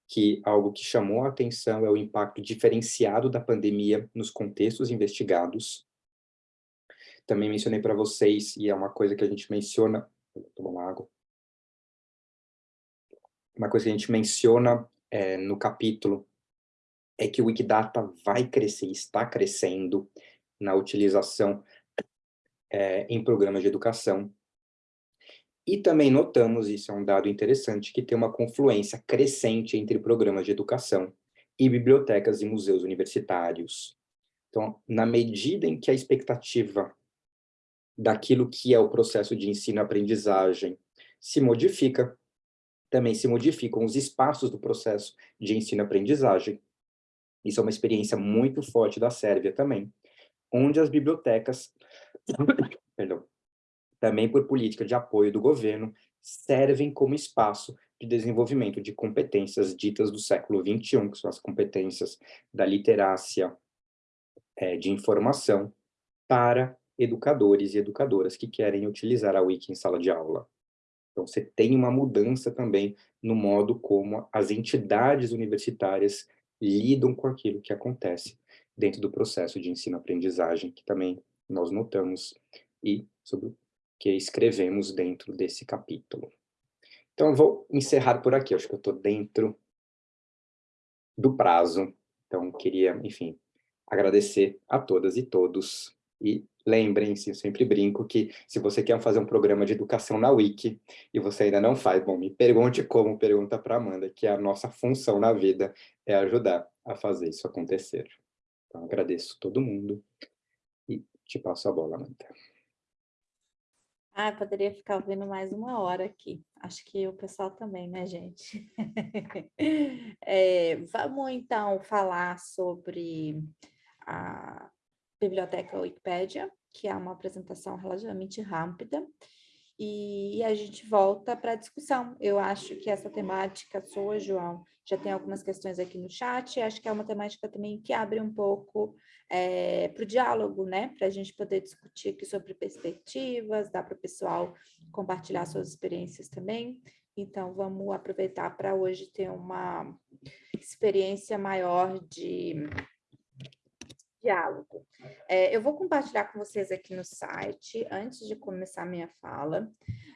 que algo que chamou a atenção é o impacto diferenciado da pandemia nos contextos investigados. Também mencionei para vocês, e é uma coisa que a gente menciona... Tomar uma água. Uma coisa que a gente menciona é, no capítulo é que o Wikidata vai crescer, está crescendo na utilização é, em programas de educação. E também notamos, isso é um dado interessante, que tem uma confluência crescente entre programas de educação e bibliotecas e museus universitários. Então, na medida em que a expectativa daquilo que é o processo de ensino-aprendizagem se modifica, também se modificam os espaços do processo de ensino-aprendizagem. Isso é uma experiência muito forte da Sérvia também, onde as bibliotecas, perdão, também por política de apoio do governo, servem como espaço de desenvolvimento de competências ditas do século XXI, que são as competências da literácia é, de informação, para educadores e educadoras que querem utilizar a Wiki em sala de aula. Então, você tem uma mudança também no modo como as entidades universitárias lidam com aquilo que acontece dentro do processo de ensino-aprendizagem, que também nós notamos e sobre o que escrevemos dentro desse capítulo. Então, eu vou encerrar por aqui, acho que eu estou dentro do prazo. Então, queria, enfim, agradecer a todas e todos e lembrem-se, eu sempre brinco que se você quer fazer um programa de educação na Wiki e você ainda não faz, bom, me pergunte como, pergunta para Amanda, que a nossa função na vida é ajudar a fazer isso acontecer. Então, agradeço todo mundo e te passo a bola, Amanda. Ah, poderia ficar ouvindo mais uma hora aqui. Acho que o pessoal também, né, gente? é, vamos, então, falar sobre a biblioteca Wikipédia, que é uma apresentação relativamente rápida, e, a gente volta para a discussão. Eu acho que essa temática sua, João, já tem algumas questões aqui no chat, acho que é uma temática também que abre um pouco é, para o diálogo, né? Para a gente poder discutir aqui sobre perspectivas, dá para o pessoal compartilhar suas experiências também. Então, vamos aproveitar para hoje ter uma experiência maior de diálogo. É, eu vou compartilhar com vocês aqui no site, antes de começar minha fala,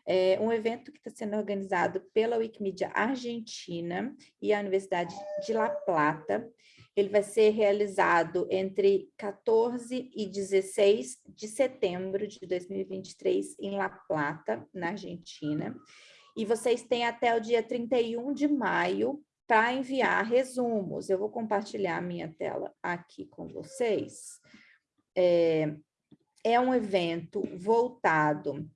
é, um evento que está sendo organizado pela Wikimedia Argentina e a Universidade de La Plata. Ele vai ser realizado entre 14 e 16 de setembro de 2023 em La Plata, na Argentina. E vocês têm até o dia 31 de maio para enviar resumos. Eu vou compartilhar a minha tela aqui com vocês. É, é um evento voltado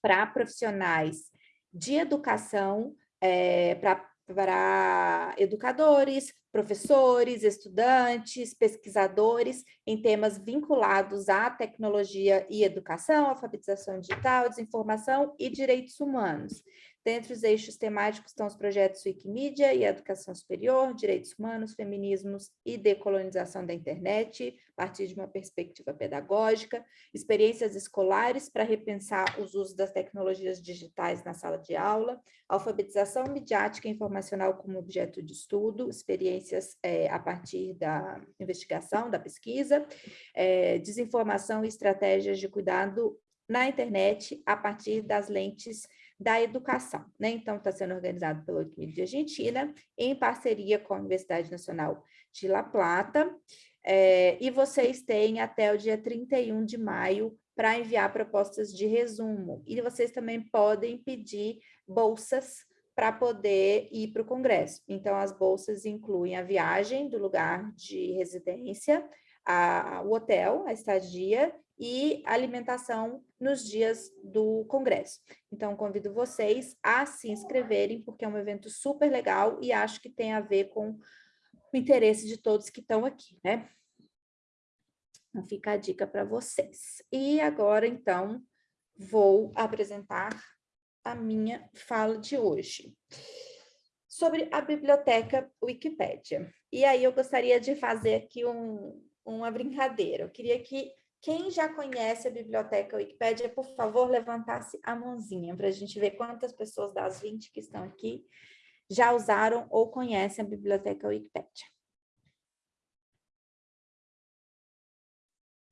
para profissionais de educação, é, para educadores, professores, estudantes, pesquisadores em temas vinculados à tecnologia e educação, alfabetização digital, desinformação e direitos humanos. Dentre os eixos temáticos estão os projetos Wikimedia e Educação Superior, Direitos Humanos, Feminismos e Decolonização da Internet, a partir de uma perspectiva pedagógica, experiências escolares para repensar os usos das tecnologias digitais na sala de aula, alfabetização midiática e informacional como objeto de estudo, experiências é, a partir da investigação, da pesquisa, é, desinformação e estratégias de cuidado na internet a partir das lentes da educação. Né? Então, está sendo organizado pela Wikimedia Argentina, em parceria com a Universidade Nacional de La Plata, é, e vocês têm até o dia 31 de maio para enviar propostas de resumo. E vocês também podem pedir bolsas para poder ir para o congresso. Então, as bolsas incluem a viagem do lugar de residência, a, o hotel, a estadia e alimentação nos dias do congresso. Então, convido vocês a se inscreverem, porque é um evento super legal e acho que tem a ver com o interesse de todos que estão aqui, né? Então, fica a dica para vocês. E agora, então, vou apresentar a minha fala de hoje sobre a biblioteca Wikipédia. E aí eu gostaria de fazer aqui um, uma brincadeira. Eu queria que quem já conhece a biblioteca Wikipédia, por favor, levantasse a mãozinha para a gente ver quantas pessoas das 20 que estão aqui já usaram ou conhecem a biblioteca Wikipédia.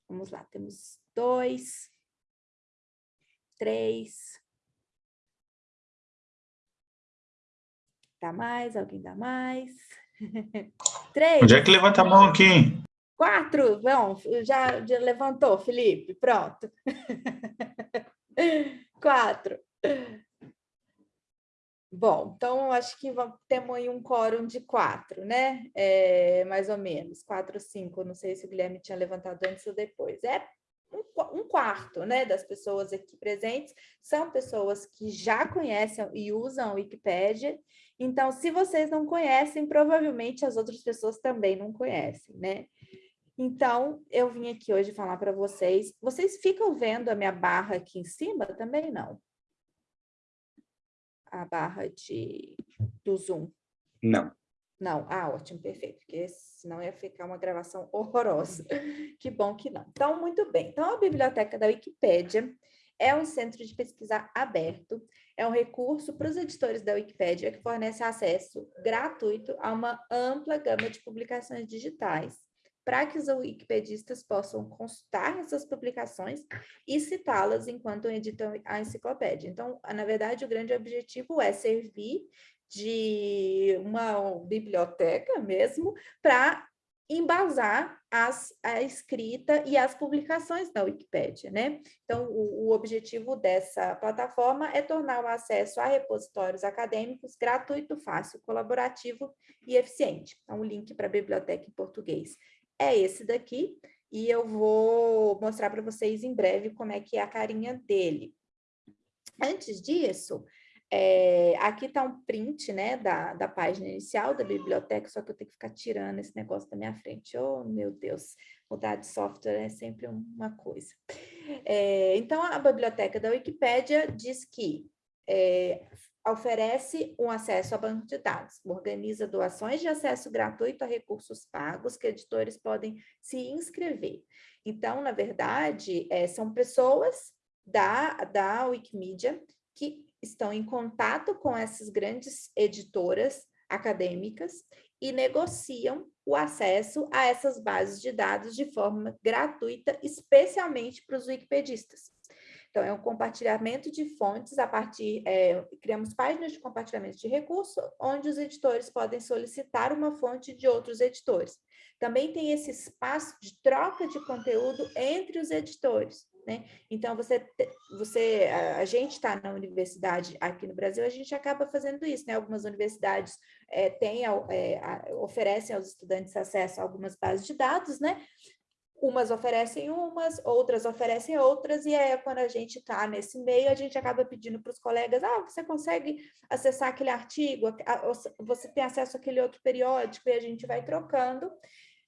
Vamos lá, temos dois, três. Dá mais? Alguém dá mais? Três. Onde é que levanta a mão aqui? Quatro. Bom, já, já levantou, Felipe. Pronto. Quatro. Bom, então acho que temos aí um quórum de quatro, né? É, mais ou menos, quatro, cinco. Não sei se o Guilherme tinha levantado antes ou depois. É um, um quarto, né, das pessoas aqui presentes são pessoas que já conhecem e usam a Wikipédia. Então, se vocês não conhecem, provavelmente as outras pessoas também não conhecem, né? Então, eu vim aqui hoje falar para vocês. Vocês ficam vendo a minha barra aqui em cima? Também não a barra de, do Zoom? Não. Não, ah, ótimo, perfeito, porque senão ia ficar uma gravação horrorosa. Que bom que não. Então, muito bem. Então, a biblioteca da Wikipédia é um centro de pesquisa aberto, é um recurso para os editores da Wikipédia que fornece acesso gratuito a uma ampla gama de publicações digitais, para que os wikipedistas possam consultar essas publicações e citá-las enquanto editam a enciclopédia. Então, na verdade, o grande objetivo é servir de uma biblioteca mesmo para embasar as, a escrita e as publicações da Wikipédia, né? Então, o, o, objetivo dessa plataforma é tornar o acesso a repositórios acadêmicos gratuito, fácil, colaborativo e eficiente. Então, o link para a biblioteca em português é esse daqui, e eu vou mostrar para vocês em breve como é que é a carinha dele. Antes disso, é, aqui está um print né, da, da página inicial da biblioteca, só que eu tenho que ficar tirando esse negócio da minha frente. Oh, meu Deus, mudar de software é sempre uma coisa. É, então, a biblioteca da Wikipédia diz que é, oferece um acesso a banco de dados, organiza doações de acesso gratuito a recursos pagos que editores podem se inscrever. Então, na verdade, é, são pessoas da, da Wikimedia que estão em contato com essas grandes editoras acadêmicas e negociam o acesso a essas bases de dados de forma gratuita, especialmente para os wikipedistas. Então, é um compartilhamento de fontes a partir, é, criamos páginas de compartilhamento de recursos, onde os editores podem solicitar uma fonte de outros editores. Também tem esse espaço de troca de conteúdo entre os editores. Né? Então, você, você, a, gente está na universidade aqui no Brasil, a gente acaba fazendo isso, né? Algumas universidades é, têm, é, oferecem aos estudantes acesso a algumas bases de dados, né? Umas oferecem umas, outras oferecem outras, e é quando a gente está nesse meio, a gente acaba pedindo para os colegas, ah, você consegue acessar aquele artigo, você tem acesso àquele outro periódico, e a gente vai trocando.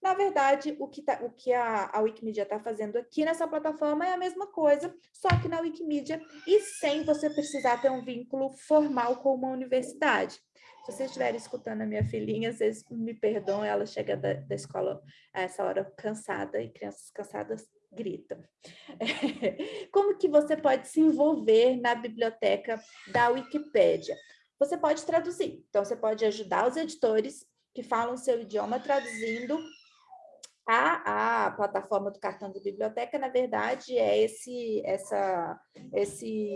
Na verdade, o que, tá, o que a, a Wikimedia está fazendo aqui nessa plataforma é a mesma coisa, só que na Wikimedia e sem você precisar ter um vínculo formal com uma universidade. Se vocês estiverem escutando a minha filhinha, vocês me perdoam, ela chega da, da escola a essa hora cansada e crianças cansadas gritam. Como que você pode se envolver na biblioteca da Wikipédia? Você pode traduzir, então você pode ajudar os editores que falam seu idioma traduzindo a, a plataforma do cartão da biblioteca, na verdade, é esse, essa, esse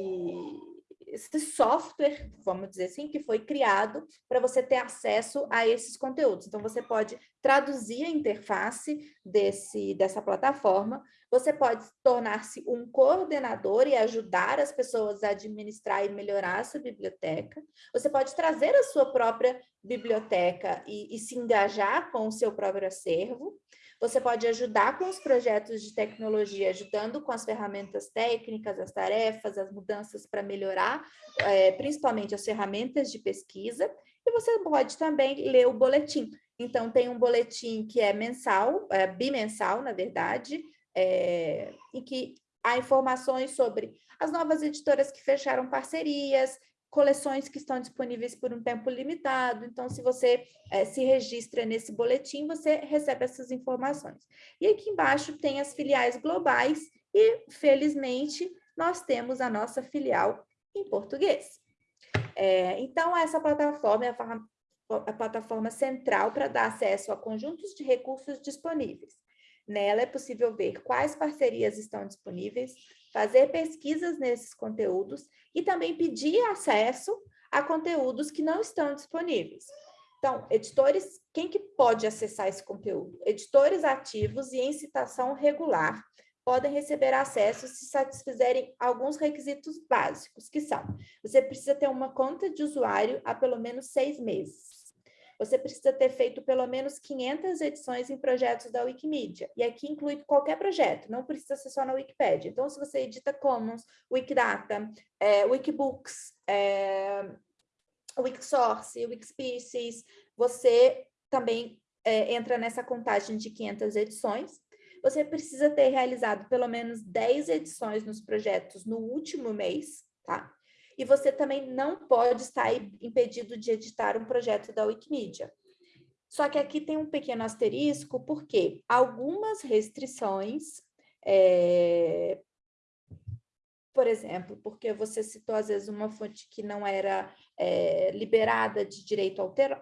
esse software, vamos dizer assim, que foi criado para você ter acesso a esses conteúdos. Então, você pode traduzir a interface desse, dessa plataforma, você pode tornar-se um coordenador e ajudar as pessoas a administrar e melhorar sua biblioteca. Você pode trazer a sua própria biblioteca e, e se engajar com o seu próprio acervo. Você pode ajudar com os projetos de tecnologia, ajudando com as ferramentas técnicas, as tarefas, as mudanças para melhorar, é, principalmente as ferramentas de pesquisa. E você pode também ler o boletim. Então, tem um boletim que é mensal, é, bimensal, na verdade, é, em que há informações sobre as novas editoras que fecharam parcerias, coleções que estão disponíveis por um tempo limitado. Então, se você é, se registra nesse boletim, você recebe essas informações. E aqui embaixo tem as filiais globais e, felizmente, nós temos a nossa filial em português. É, então, essa plataforma é a, a plataforma central para dar acesso a conjuntos de recursos disponíveis. Nela é possível ver quais parcerias estão disponíveis, fazer pesquisas nesses conteúdos e também pedir acesso a conteúdos que não estão disponíveis. Então, editores, quem que pode acessar esse conteúdo? Editores ativos e em citação regular podem receber acesso se satisfizerem alguns requisitos básicos, que são, você precisa ter uma conta de usuário há pelo menos seis meses. Você precisa ter feito pelo menos 500 edições em projetos da Wikimedia. E aqui inclui qualquer projeto, não precisa ser só na Wikipedia. Então, se você edita Commons, Wikidata, é, Wikibooks, é, Wikisource, Wikispecies, você também é, entra nessa contagem de 500 edições. Você precisa ter realizado pelo menos 10 edições nos projetos no último mês, tá? E você também não pode estar impedido de editar um projeto da Wikimedia. Só que aqui tem um pequeno asterisco, porque algumas restrições é, por exemplo, porque você citou às vezes uma fonte que não era é, liberada de direito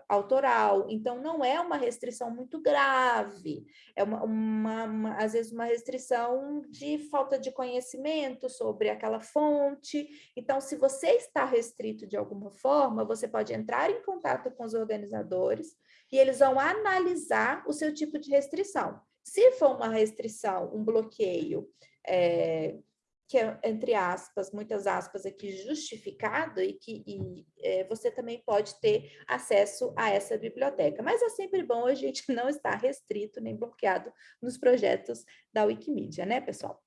autoral, então não é uma restrição muito grave, é uma, uma, uma, às vezes uma restrição de falta de conhecimento sobre aquela fonte. Então, se você está restrito de alguma forma, você pode entrar em contato com os organizadores e eles vão analisar o seu tipo de restrição. Se for uma restrição, um bloqueio, é, que é, entre aspas, muitas aspas aqui, justificado e que e, é, você também pode ter acesso a essa biblioteca. Mas é sempre bom a gente não estar restrito nem bloqueado nos projetos da Wikimedia, né, pessoal?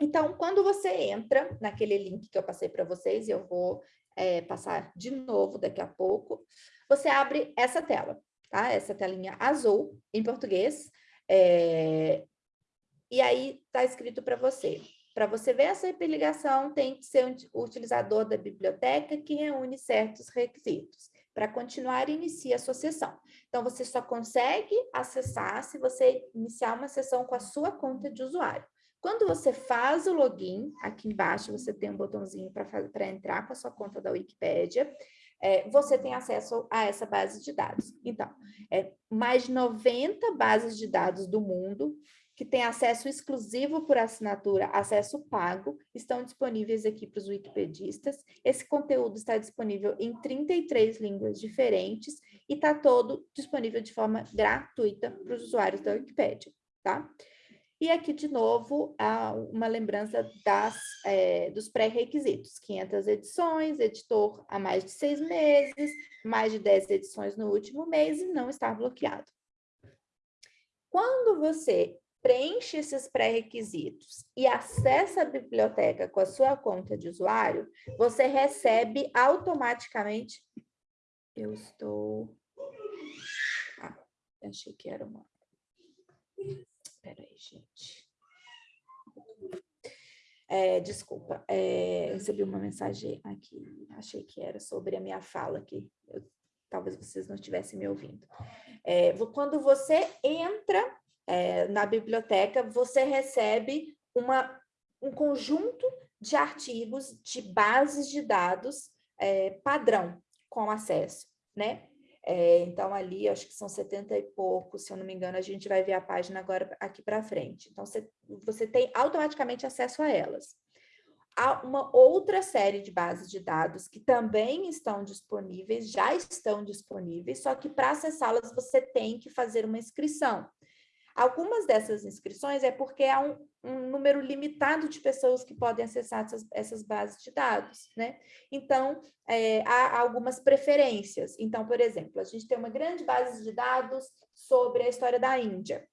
Então, quando você entra naquele link que eu passei para vocês, e eu vou é, passar de novo daqui a pouco, você abre essa tela, tá? Essa telinha azul, em português, é, e aí está escrito para você, para você ver essa hiperligação, tem que ser o utilizador da biblioteca que reúne certos requisitos. Para continuar, inicie a sua sessão. Então, você só consegue acessar se você iniciar uma sessão com a sua conta de usuário. Quando você faz o login, aqui embaixo você tem um botãozinho para entrar com a sua conta da Wikipédia, é, você tem acesso a essa base de dados. Então, é, mais de 90 bases de dados do mundo que têm acesso exclusivo por assinatura, acesso pago, estão disponíveis aqui para os wikipedistas. Esse conteúdo está disponível em 33 línguas diferentes e está todo disponível de forma gratuita para os usuários da Wikipédia, tá? E aqui, de novo, uma lembrança das, é, dos pré-requisitos. 500 edições, editor há mais de seis meses, mais de 10 edições no último mês e não estar bloqueado. Quando você preenche esses pré-requisitos e acessa a biblioteca com a sua conta de usuário, você recebe automaticamente... Eu estou... Ah, achei que era uma... Espera aí, gente. É, desculpa, é, recebi uma mensagem aqui, achei que era sobre a minha fala aqui, eu, talvez vocês não estivessem me ouvindo. É, quando você entra é, na biblioteca, você recebe uma, um conjunto de artigos de bases de dados é, padrão com acesso, né? É, então, ali, acho que são 70 e poucos, se eu não me engano, a gente vai ver a página agora aqui para frente. Então, você, você tem automaticamente acesso a elas. Há uma outra série de bases de dados que também estão disponíveis, já estão disponíveis, só que para acessá-las você tem que fazer uma inscrição. Algumas dessas inscrições é porque há um, um número limitado de pessoas que podem acessar essas, essas bases de dados, né? Então, é, há algumas preferências. Então, por exemplo, a gente tem uma grande base de dados sobre a história da Índia.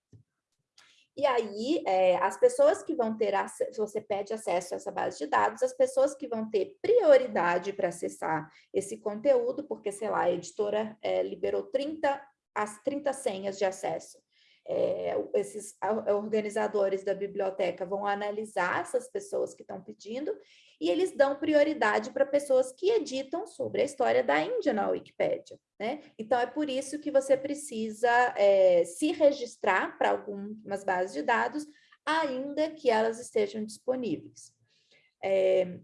E aí, é, as pessoas que vão ter se você pede acesso a essa base de dados, as pessoas que vão ter prioridade para acessar esse conteúdo, porque, sei lá, a editora é, liberou 30, as 30 senhas de acesso é, esses organizadores da biblioteca vão analisar essas pessoas que estão pedindo e eles dão prioridade para pessoas que editam sobre a história da Índia na Wikipédia. Né? Então, é por isso que você precisa é, se registrar para algumas bases de dados, ainda que elas estejam disponíveis. É,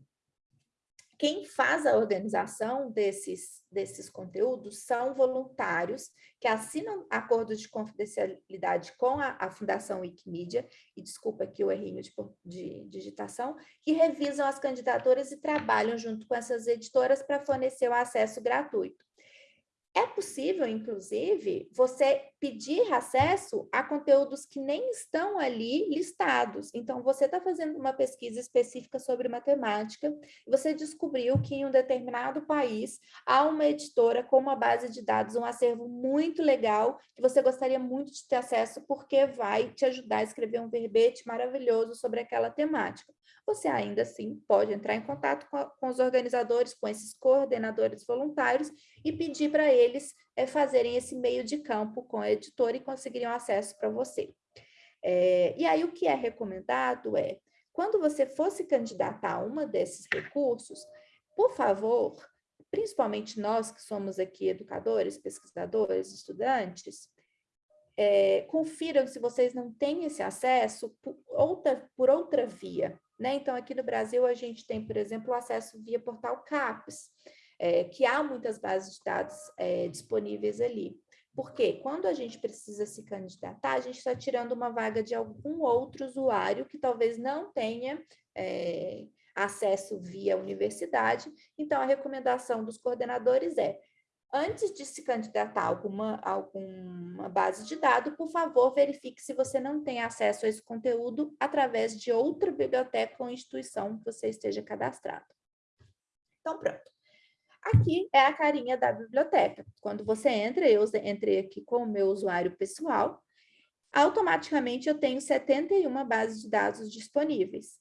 quem faz a organização desses, desses conteúdos são voluntários que assinam acordos de confidencialidade com a, a Fundação Wikimedia, e desculpa aqui o errinho de, de digitação, que revisam as candidaturas e trabalham junto com essas editoras para fornecer o acesso gratuito. É possível, inclusive, você pedir acesso a conteúdos que nem estão ali listados. Então, você está fazendo uma pesquisa específica sobre matemática você descobriu que em um determinado país há uma editora com uma base de dados, um acervo muito legal, que você gostaria muito de ter acesso porque vai te ajudar a escrever um verbete maravilhoso sobre aquela temática você ainda assim pode entrar em contato com, a, com os organizadores, com esses coordenadores voluntários e pedir para eles é, fazerem esse meio de campo com a editora e conseguirem acesso para você. É, e aí o que é recomendado é, quando você for se candidatar a uma desses recursos, por favor, principalmente nós que somos aqui educadores, pesquisadores, estudantes, é, confiram se vocês não têm esse acesso por outra, por outra via. Né? Então, aqui no Brasil, a gente tem, por exemplo, o acesso via portal CAPES, é, que há muitas bases de dados é, disponíveis ali. Porque quando a gente precisa se candidatar, a gente está tirando uma vaga de algum outro usuário que talvez não tenha é, acesso via universidade. Então, a recomendação dos coordenadores é Antes de se candidatar a alguma, alguma base de dados, por favor, verifique se você não tem acesso a esse conteúdo através de outra biblioteca ou instituição que você esteja cadastrado. Então, pronto. Aqui é a carinha da biblioteca. Quando você entra, eu entrei aqui com o meu usuário pessoal, automaticamente eu tenho 71 bases de dados disponíveis.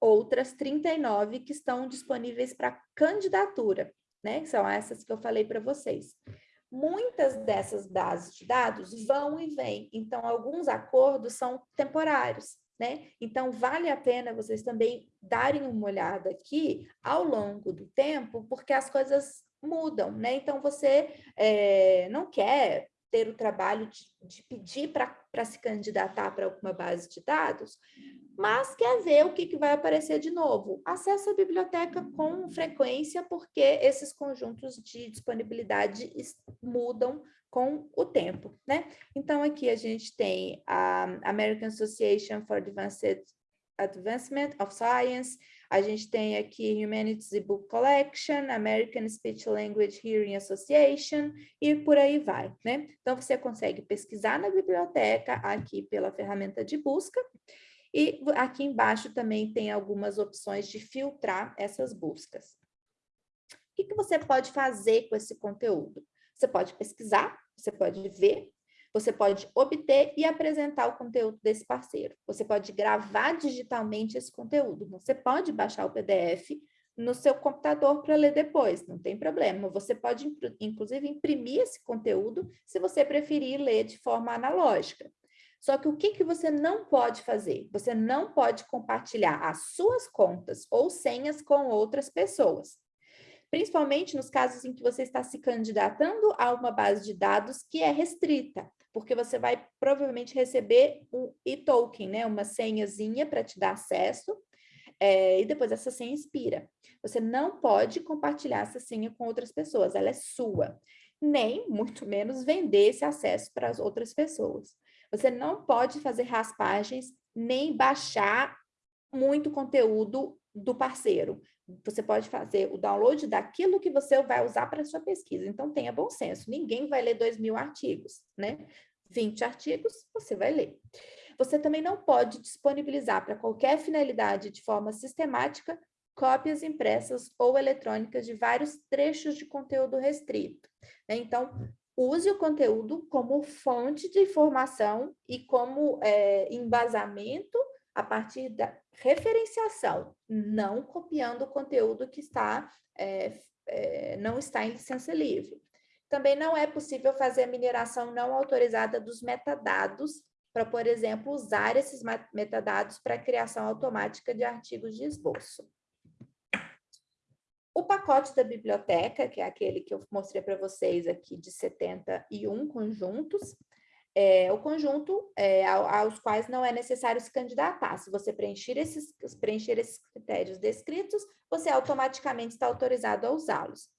Outras 39 que estão disponíveis para candidatura né? São essas que eu falei para vocês. Muitas dessas bases de dados vão e vêm, então alguns acordos são temporários, né? Então vale a pena vocês também darem uma olhada aqui ao longo do tempo, porque as coisas mudam, né? Então você é, não quer ter o trabalho de, de pedir para se candidatar para alguma base de dados, mas quer ver o que, que vai aparecer de novo. Acesse a biblioteca com frequência, porque esses conjuntos de disponibilidade mudam com o tempo, né? Então, aqui a gente tem a American Association for Advanced Advancement of Science, a gente tem aqui Humanities Book Collection, American Speech Language Hearing Association e por aí vai, né? Então, você consegue pesquisar na biblioteca aqui pela ferramenta de busca e aqui embaixo também tem algumas opções de filtrar essas buscas. O que, que você pode fazer com esse conteúdo? Você pode pesquisar, você pode ver, você pode obter e apresentar o conteúdo desse parceiro. Você pode gravar digitalmente esse conteúdo. Você pode baixar o PDF no seu computador para ler depois, não tem problema. Você pode, inclusive, imprimir esse conteúdo se você preferir ler de forma analógica. Só que o que, que você não pode fazer? Você não pode compartilhar as suas contas ou senhas com outras pessoas. Principalmente nos casos em que você está se candidatando a uma base de dados que é restrita, porque você vai provavelmente receber um e-token, né? uma senhazinha para te dar acesso, é, e depois essa senha expira. Você não pode compartilhar essa senha com outras pessoas, ela é sua. Nem, muito menos, vender esse acesso para as outras pessoas. Você não pode fazer raspagens nem baixar muito conteúdo do parceiro. Você pode fazer o download daquilo que você vai usar para sua pesquisa. Então, tenha bom senso. Ninguém vai ler 2 mil artigos, né? 20 artigos, você vai ler. Você também não pode disponibilizar para qualquer finalidade de forma sistemática cópias impressas ou eletrônicas de vários trechos de conteúdo restrito. Né? Então, use o conteúdo como fonte de informação e como é, embasamento a partir da referenciação, não copiando o conteúdo que está, é, é, não está em licença livre. Também não é possível fazer a mineração não autorizada dos metadados para, por exemplo, usar esses metadados para a criação automática de artigos de esboço. O pacote da biblioteca, que é aquele que eu mostrei para vocês aqui de 71 conjuntos, é o conjunto é, aos quais não é necessário se candidatar. Se você preencher esses, preencher esses critérios descritos, você automaticamente está autorizado a usá-los.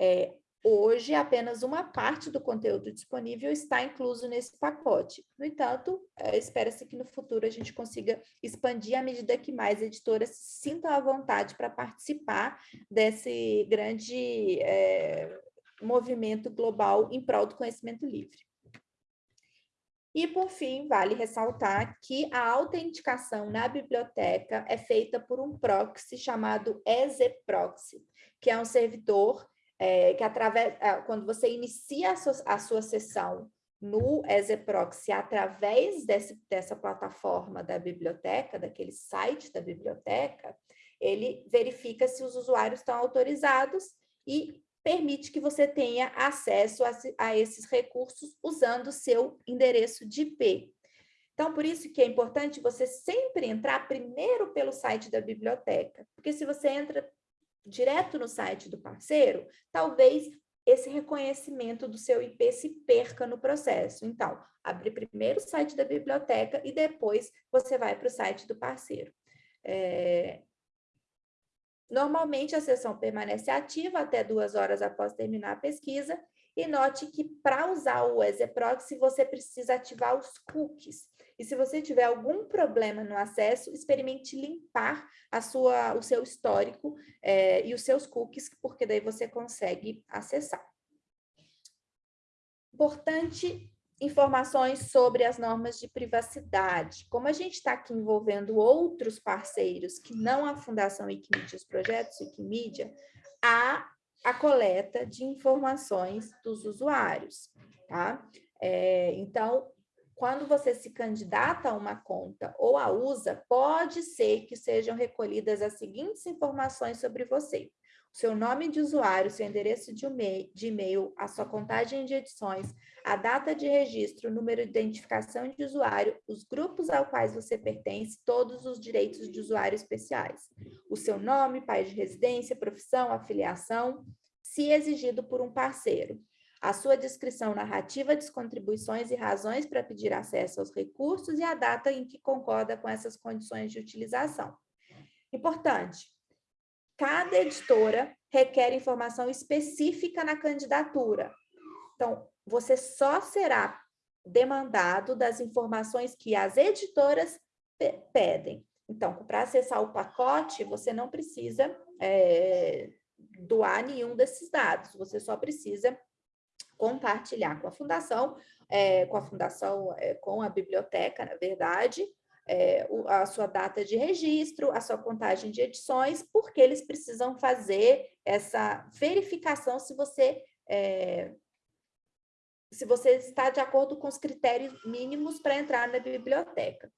É, Hoje, apenas uma parte do conteúdo disponível está incluso nesse pacote. No entanto, é, espera-se que no futuro a gente consiga expandir à medida que mais editoras sintam à vontade para participar desse grande, é, movimento global em prol do conhecimento livre. E, por fim, vale ressaltar que a autenticação na biblioteca é feita por um proxy chamado EasyProxy, que é um servidor é, que, através, quando você inicia a sua, a sua sessão no EasyProxy através desse, dessa plataforma da biblioteca, daquele site da biblioteca, ele verifica se os usuários estão autorizados e permite que você tenha acesso a, a esses recursos usando o seu endereço de IP. Então, por isso que é importante você sempre entrar primeiro pelo site da biblioteca, porque se você entra direto no site do parceiro, talvez esse reconhecimento do seu IP se perca no processo. Então, abre primeiro o site da biblioteca e depois você vai para o site do parceiro. É... Normalmente, a sessão permanece ativa até duas horas após terminar a pesquisa e note que para usar o EasyProxy, você precisa ativar os cookies. E se você tiver algum problema no acesso, experimente limpar a sua, o seu histórico é, e os seus cookies, porque daí você consegue acessar. Importante informações sobre as normas de privacidade. Como a gente está aqui envolvendo outros parceiros que não a Fundação Wikimedia, os projetos Wikimedia, há a coleta de informações dos usuários, tá? É, então, quando você se candidata a uma conta ou a usa, pode ser que sejam recolhidas as seguintes informações sobre você. Seu nome de usuário, seu endereço de e-mail, a sua contagem de edições, a data de registro, número de identificação de usuário, os grupos aos quais você pertence, todos os direitos de usuário especiais. O seu nome, país de residência, profissão, afiliação, se exigido por um parceiro a sua descrição narrativa das contribuições e razões para pedir acesso aos recursos e a data em que concorda com essas condições de utilização. Importante, cada editora requer informação específica na candidatura. Então, você só será demandado das informações que as editoras pedem. Então, para acessar o pacote, você não precisa é, doar nenhum desses dados, você só precisa compartilhar com a fundação, é, com a fundação, é, com a biblioteca, na verdade, é, a sua data de registro, a sua contagem de edições, porque eles precisam fazer essa verificação se você é, se você está de acordo com os critérios mínimos para entrar na biblioteca.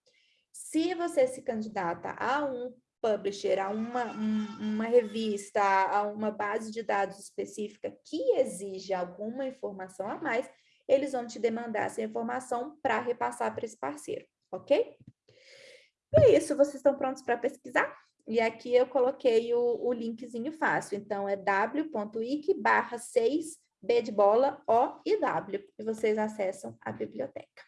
Se você se candidata a um publisher, a uma, uma revista, a uma base de dados específica que exige alguma informação a mais, eles vão te demandar essa informação para repassar para esse parceiro, ok? É isso, vocês estão prontos para pesquisar? E aqui eu coloquei o, o linkzinho fácil, então é w.wiki barra 6 B de bola, O e W, e vocês acessam a biblioteca.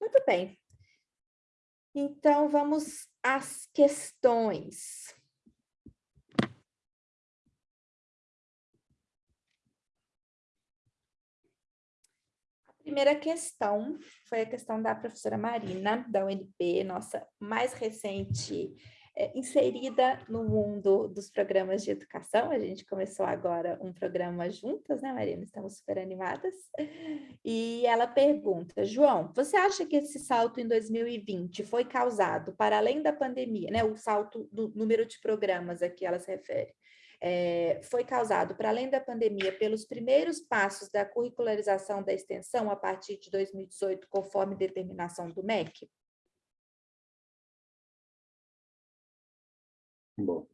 Muito bem, então, vamos às questões. Primeira questão foi a questão da professora Marina, da UNB, nossa mais recente é, inserida no mundo dos programas de educação. A gente começou agora um programa juntas, né, Marina? Estamos super animadas. E ela pergunta, João, você acha que esse salto em 2020 foi causado, para além da pandemia, né, o salto do número de programas a que ela se refere, é, foi causado, para além da pandemia, pelos primeiros passos da curricularização da extensão a partir de 2018, conforme determinação do MEC? Bom,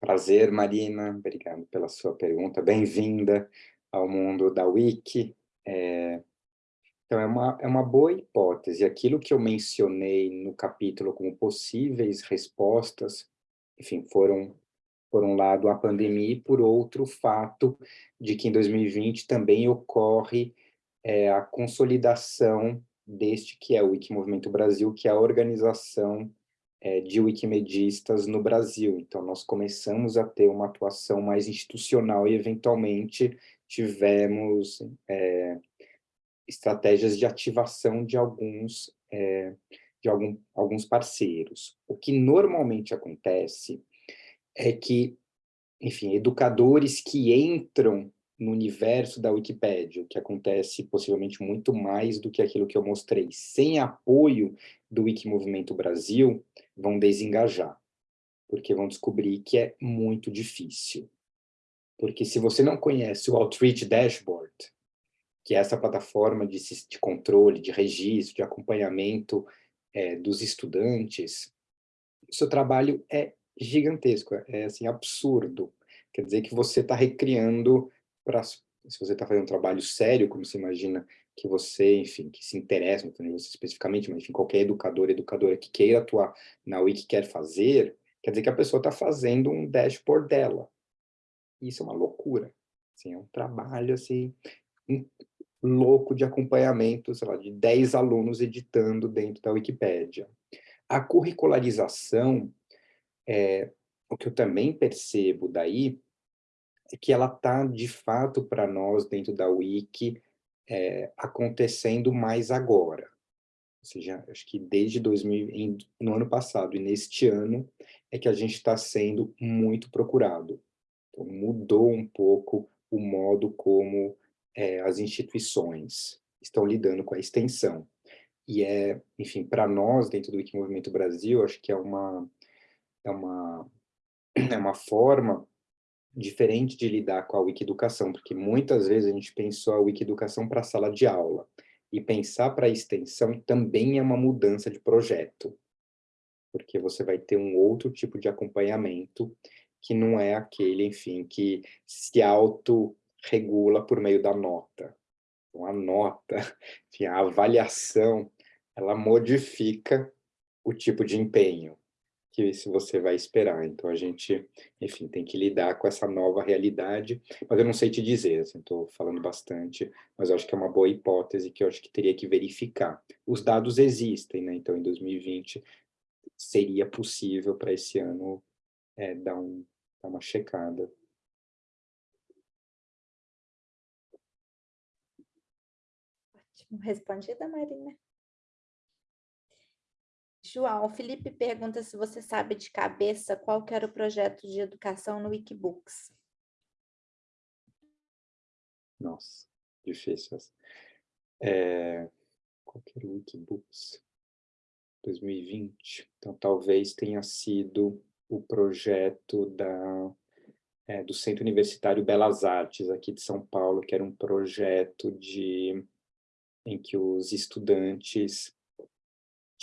prazer, Marina, obrigado pela sua pergunta, bem-vinda ao mundo da Wiki. É, então, é uma, é uma boa hipótese, aquilo que eu mencionei no capítulo como possíveis respostas, enfim, foram, por um lado, a pandemia e, por outro, o fato de que em 2020 também ocorre é, a consolidação deste que é o Wiki Movimento Brasil, que é a organização é, de wikimedistas no Brasil. Então, nós começamos a ter uma atuação mais institucional e, eventualmente, tivemos é, estratégias de ativação de alguns, é, de algum, alguns parceiros. O que normalmente acontece é que enfim, educadores que entram no universo da Wikipédia, o que acontece possivelmente muito mais do que aquilo que eu mostrei. Sem apoio do Wikimovimento Brasil, vão desengajar, porque vão descobrir que é muito difícil. Porque se você não conhece o Outreach Dashboard, que é essa plataforma de, de controle, de registro, de acompanhamento é, dos estudantes, o seu trabalho é gigantesco, é assim, absurdo. Quer dizer que você está recriando, pra, se você está fazendo um trabalho sério, como você imagina que você, enfim, que se interessa, não você especificamente, mas enfim, qualquer educador, educadora que queira atuar na Wiki quer fazer, quer dizer que a pessoa está fazendo um dashboard dela. Isso é uma loucura. Assim, é um trabalho assim, louco de acompanhamento, sei lá, de 10 alunos editando dentro da Wikipédia. A curricularização, é, o que eu também percebo daí, é que ela está, de fato, para nós, dentro da Wiki, é, acontecendo mais agora. Ou seja, acho que desde 2000, em, no ano passado e neste ano, é que a gente está sendo muito procurado. Então, mudou um pouco o modo como é, as instituições estão lidando com a extensão. E é, enfim, para nós, dentro do Wikimovimento Brasil, acho que é uma, é uma, é uma forma diferente de lidar com a Wikiducação, porque muitas vezes a gente pensou a Wikiducação para a sala de aula, e pensar para a extensão também é uma mudança de projeto, porque você vai ter um outro tipo de acompanhamento, que não é aquele, enfim, que se auto regula por meio da nota. Então, a nota, enfim, a avaliação, ela modifica o tipo de empenho que se você vai esperar. Então, a gente, enfim, tem que lidar com essa nova realidade, mas eu não sei te dizer, assim, estou falando bastante, mas acho que é uma boa hipótese que eu acho que teria que verificar. Os dados existem, né? Então, em 2020, seria possível para esse ano é, dar, um, dar uma checada. Respondida, Marina. João, o Felipe pergunta se você sabe de cabeça qual que era o projeto de educação no Wikibooks. Nossa, difícil. É, qual que era o Wikibooks? 2020. Então, talvez tenha sido o projeto da, é, do Centro Universitário Belas Artes, aqui de São Paulo, que era um projeto de em que os estudantes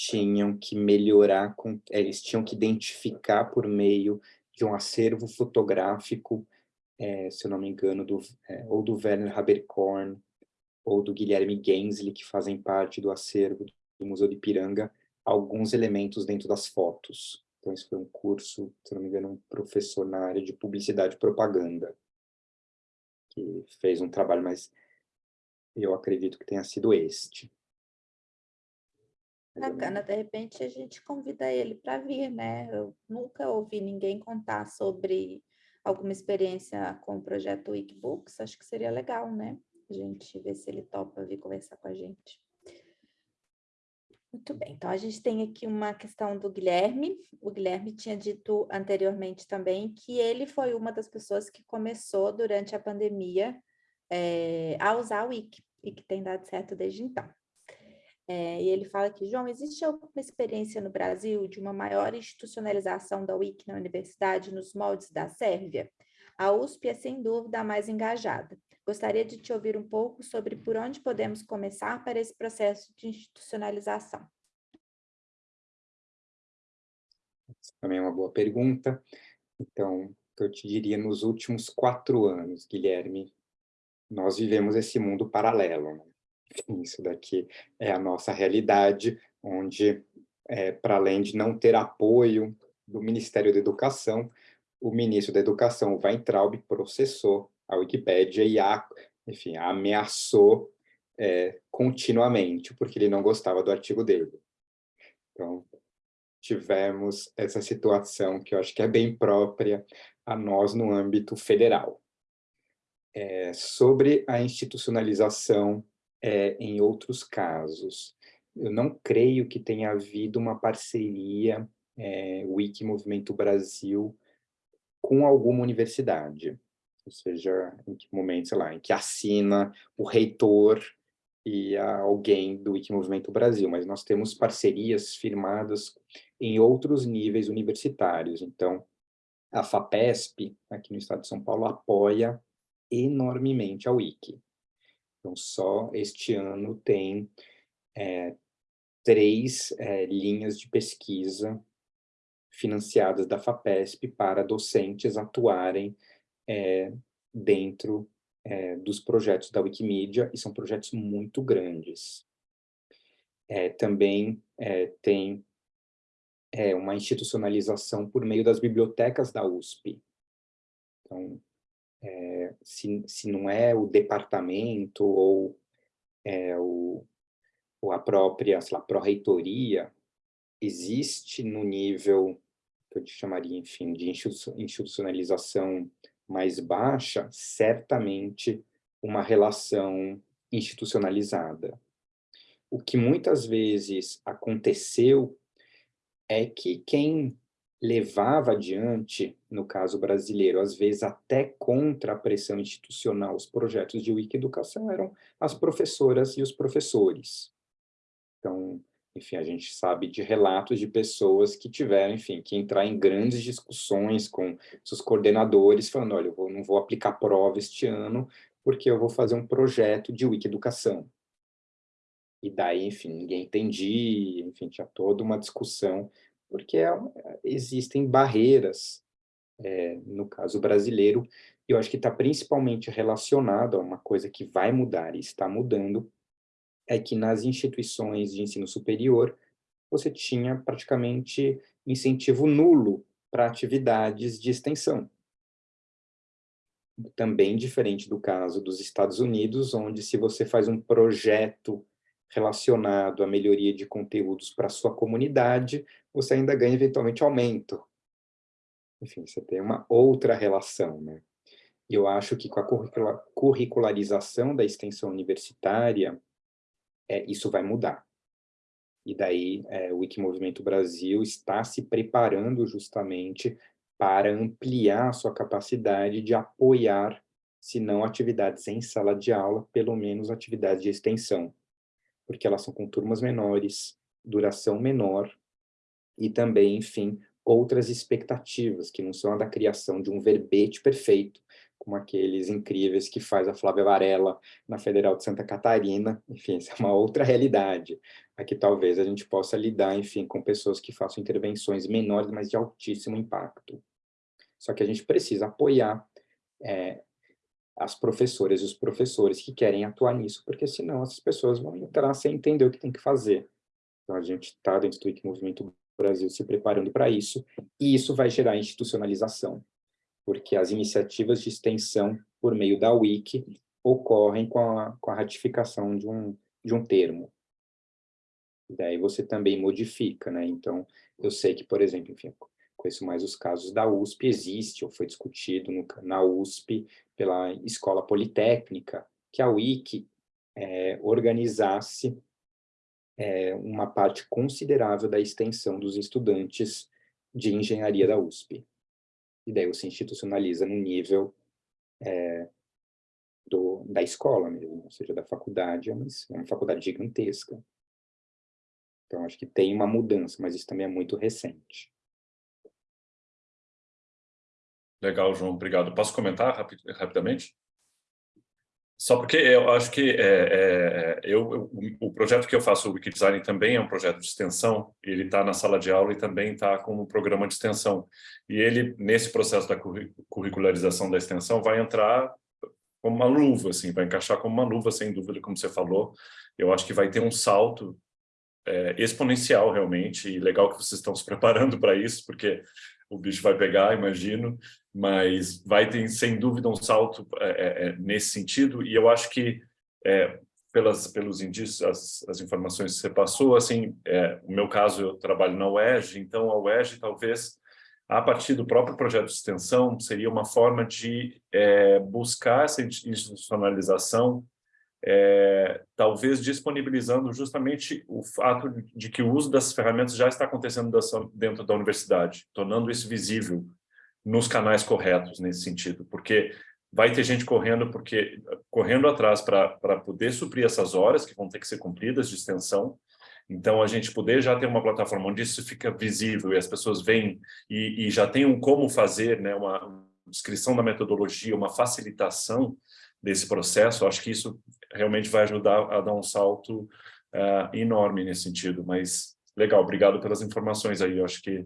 tinham que melhorar, com, eles tinham que identificar por meio de um acervo fotográfico, é, se eu não me engano, do, é, ou do Werner Haberkorn, ou do Guilherme Gensli, que fazem parte do acervo do Museu de Piranga, alguns elementos dentro das fotos. Então, esse foi um curso, se não me engano, um professor na área de publicidade e propaganda, que fez um trabalho mais eu acredito que tenha sido este. Bacana, de repente a gente convida ele para vir, né? Eu nunca ouvi ninguém contar sobre alguma experiência com o projeto Wikibooks, acho que seria legal, né? A gente ver se ele topa vir conversar com a gente. Muito bem, então a gente tem aqui uma questão do Guilherme. O Guilherme tinha dito anteriormente também que ele foi uma das pessoas que começou durante a pandemia é, a usar o Wiki e que tem dado certo desde então. É, e ele fala que, João, existe alguma experiência no Brasil de uma maior institucionalização da Wiki na universidade nos moldes da Sérvia? A USP é, sem dúvida, a mais engajada. Gostaria de te ouvir um pouco sobre por onde podemos começar para esse processo de institucionalização. Essa também é uma boa pergunta. Então, eu te diria, nos últimos quatro anos, Guilherme, nós vivemos esse mundo paralelo. Né? Isso daqui é a nossa realidade, onde, é, para além de não ter apoio do Ministério da Educação, o ministro da Educação, Weintraub, processou a Wikipédia e a, enfim, ameaçou é, continuamente, porque ele não gostava do artigo dele. Então, tivemos essa situação que eu acho que é bem própria a nós no âmbito federal é, sobre a institucionalização é, em outros casos. Eu não creio que tenha havido uma parceria é, Wiki Movimento Brasil com alguma universidade, ou seja, em que momento, sei lá, em que assina o reitor e alguém do Wikimovimento Brasil, mas nós temos parcerias firmadas em outros níveis universitários. Então, a FAPESP, aqui no estado de São Paulo, apoia enormemente a Wiki. Então, só este ano tem é, três é, linhas de pesquisa financiadas da FAPESP para docentes atuarem é, dentro dos projetos da Wikimedia, e são projetos muito grandes. É, também tem uma institucionalização por meio das bibliotecas da USP. Então, é, se, se não é o departamento ou, é, o, ou a própria, sei lá, pró-reitoria, existe no nível que eu chamaria, enfim, de institucionalização mais baixa, certamente uma relação institucionalizada. O que muitas vezes aconteceu é que quem levava adiante, no caso brasileiro, às vezes até contra a pressão institucional, os projetos de Wiki-educação eram as professoras e os professores. Então, enfim, a gente sabe de relatos de pessoas que tiveram, enfim, que entrar em grandes discussões com seus coordenadores, falando, olha, eu vou, não vou aplicar prova este ano, porque eu vou fazer um projeto de Wiki-educação. E daí, enfim, ninguém entendia, enfim, tinha toda uma discussão, porque é, existem barreiras, é, no caso brasileiro, e eu acho que está principalmente relacionado a uma coisa que vai mudar e está mudando, é que nas instituições de ensino superior, você tinha praticamente incentivo nulo para atividades de extensão. Também diferente do caso dos Estados Unidos, onde se você faz um projeto relacionado à melhoria de conteúdos para sua comunidade, você ainda ganha eventualmente aumento. Enfim, você tem uma outra relação, né? Eu acho que com a curricularização da extensão universitária, é, isso vai mudar. E daí é, o Wikimovimento Brasil está se preparando justamente para ampliar a sua capacidade de apoiar, se não atividades em sala de aula, pelo menos atividades de extensão, porque elas são com turmas menores, duração menor, e também, enfim, outras expectativas, que não são a da criação de um verbete perfeito, como aqueles incríveis que faz a Flávia Varela na Federal de Santa Catarina, enfim, isso é uma outra realidade. Aqui talvez a gente possa lidar, enfim, com pessoas que façam intervenções menores, mas de altíssimo impacto. Só que a gente precisa apoiar é, as professoras e os professores que querem atuar nisso, porque senão essas pessoas vão entrar sem entender o que tem que fazer. Então a gente está dentro do Movimento Brasil se preparando para isso, e isso vai gerar institucionalização porque as iniciativas de extensão por meio da Wiki ocorrem com a, com a ratificação de um, de um termo. Daí você também modifica, né? Então, eu sei que, por exemplo, enfim, conheço mais os casos da USP, existe, ou foi discutido no, na USP pela Escola Politécnica, que a Wiki é, organizasse é, uma parte considerável da extensão dos estudantes de engenharia da USP e daí você institucionaliza no nível é, do, da escola mesmo, ou seja, da faculdade, é uma, é uma faculdade gigantesca. Então, acho que tem uma mudança, mas isso também é muito recente. Legal, João, obrigado. Posso comentar rapid, rapidamente? Só porque eu acho que é, é, eu, o projeto que eu faço, o Wikidesign, também é um projeto de extensão, ele está na sala de aula e também está como programa de extensão. E ele, nesse processo da curricularização da extensão, vai entrar como uma luva, assim, vai encaixar como uma luva, sem dúvida, como você falou. Eu acho que vai ter um salto é, exponencial, realmente, e legal que vocês estão se preparando para isso, porque o bicho vai pegar, imagino, mas vai ter, sem dúvida, um salto é, é, é, nesse sentido, e eu acho que, é, pelas, pelos indícios, as, as, informações que você passou, assim, é, no meu caso, eu trabalho na UERJ, então a UERJ talvez, a partir do próprio projeto de extensão, seria uma forma de é, buscar essa institucionalização é, talvez disponibilizando justamente o fato de que o uso das ferramentas já está acontecendo dentro da universidade, tornando isso visível nos canais corretos nesse sentido, porque vai ter gente correndo porque correndo atrás para poder suprir essas horas que vão ter que ser cumpridas de extensão. Então, a gente poder já ter uma plataforma onde isso fica visível e as pessoas veem e, e já tem um como fazer, né, uma descrição da metodologia, uma facilitação desse processo, acho que isso realmente vai ajudar a dar um salto uh, enorme nesse sentido. Mas, legal, obrigado pelas informações aí, eu acho que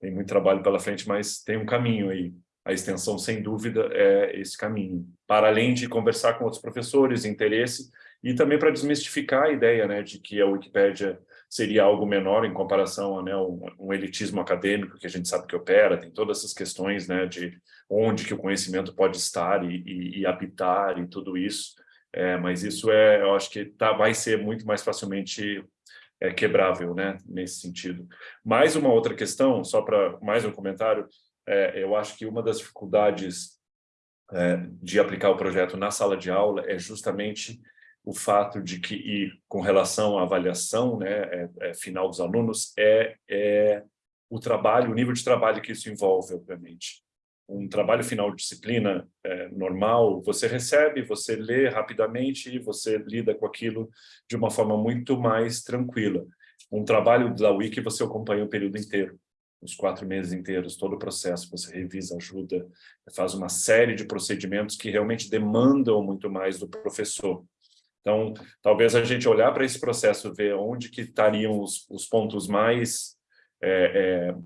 tem muito trabalho pela frente, mas tem um caminho aí a extensão, sem dúvida, é esse caminho. Para além de conversar com outros professores, interesse, e também para desmistificar a ideia né, de que a Wikipédia seria algo menor em comparação a né, um, um, elitismo acadêmico que a gente sabe que opera, tem todas essas questões né, de onde que o conhecimento pode estar e, e, e habitar e tudo isso, é, mas isso é, eu acho que tá, vai ser muito mais facilmente é, quebrável né, nesse sentido. Mais uma outra questão, só para mais um comentário, é, eu acho que uma das dificuldades é, de aplicar o projeto na sala de aula é justamente o fato de que, e com relação à avaliação né, é, é, final dos alunos, é, é o trabalho, o nível de trabalho que isso envolve, obviamente. Um trabalho final de disciplina é, normal, você recebe, você lê rapidamente e você lida com aquilo de uma forma muito mais tranquila. Um trabalho da Wiki você acompanha o período inteiro os quatro meses inteiros, todo o processo, você revisa, ajuda, faz uma série de procedimentos que realmente demandam muito mais do professor. Então, talvez a gente olhar para esse processo, ver onde que estariam os, os pontos mais é, é,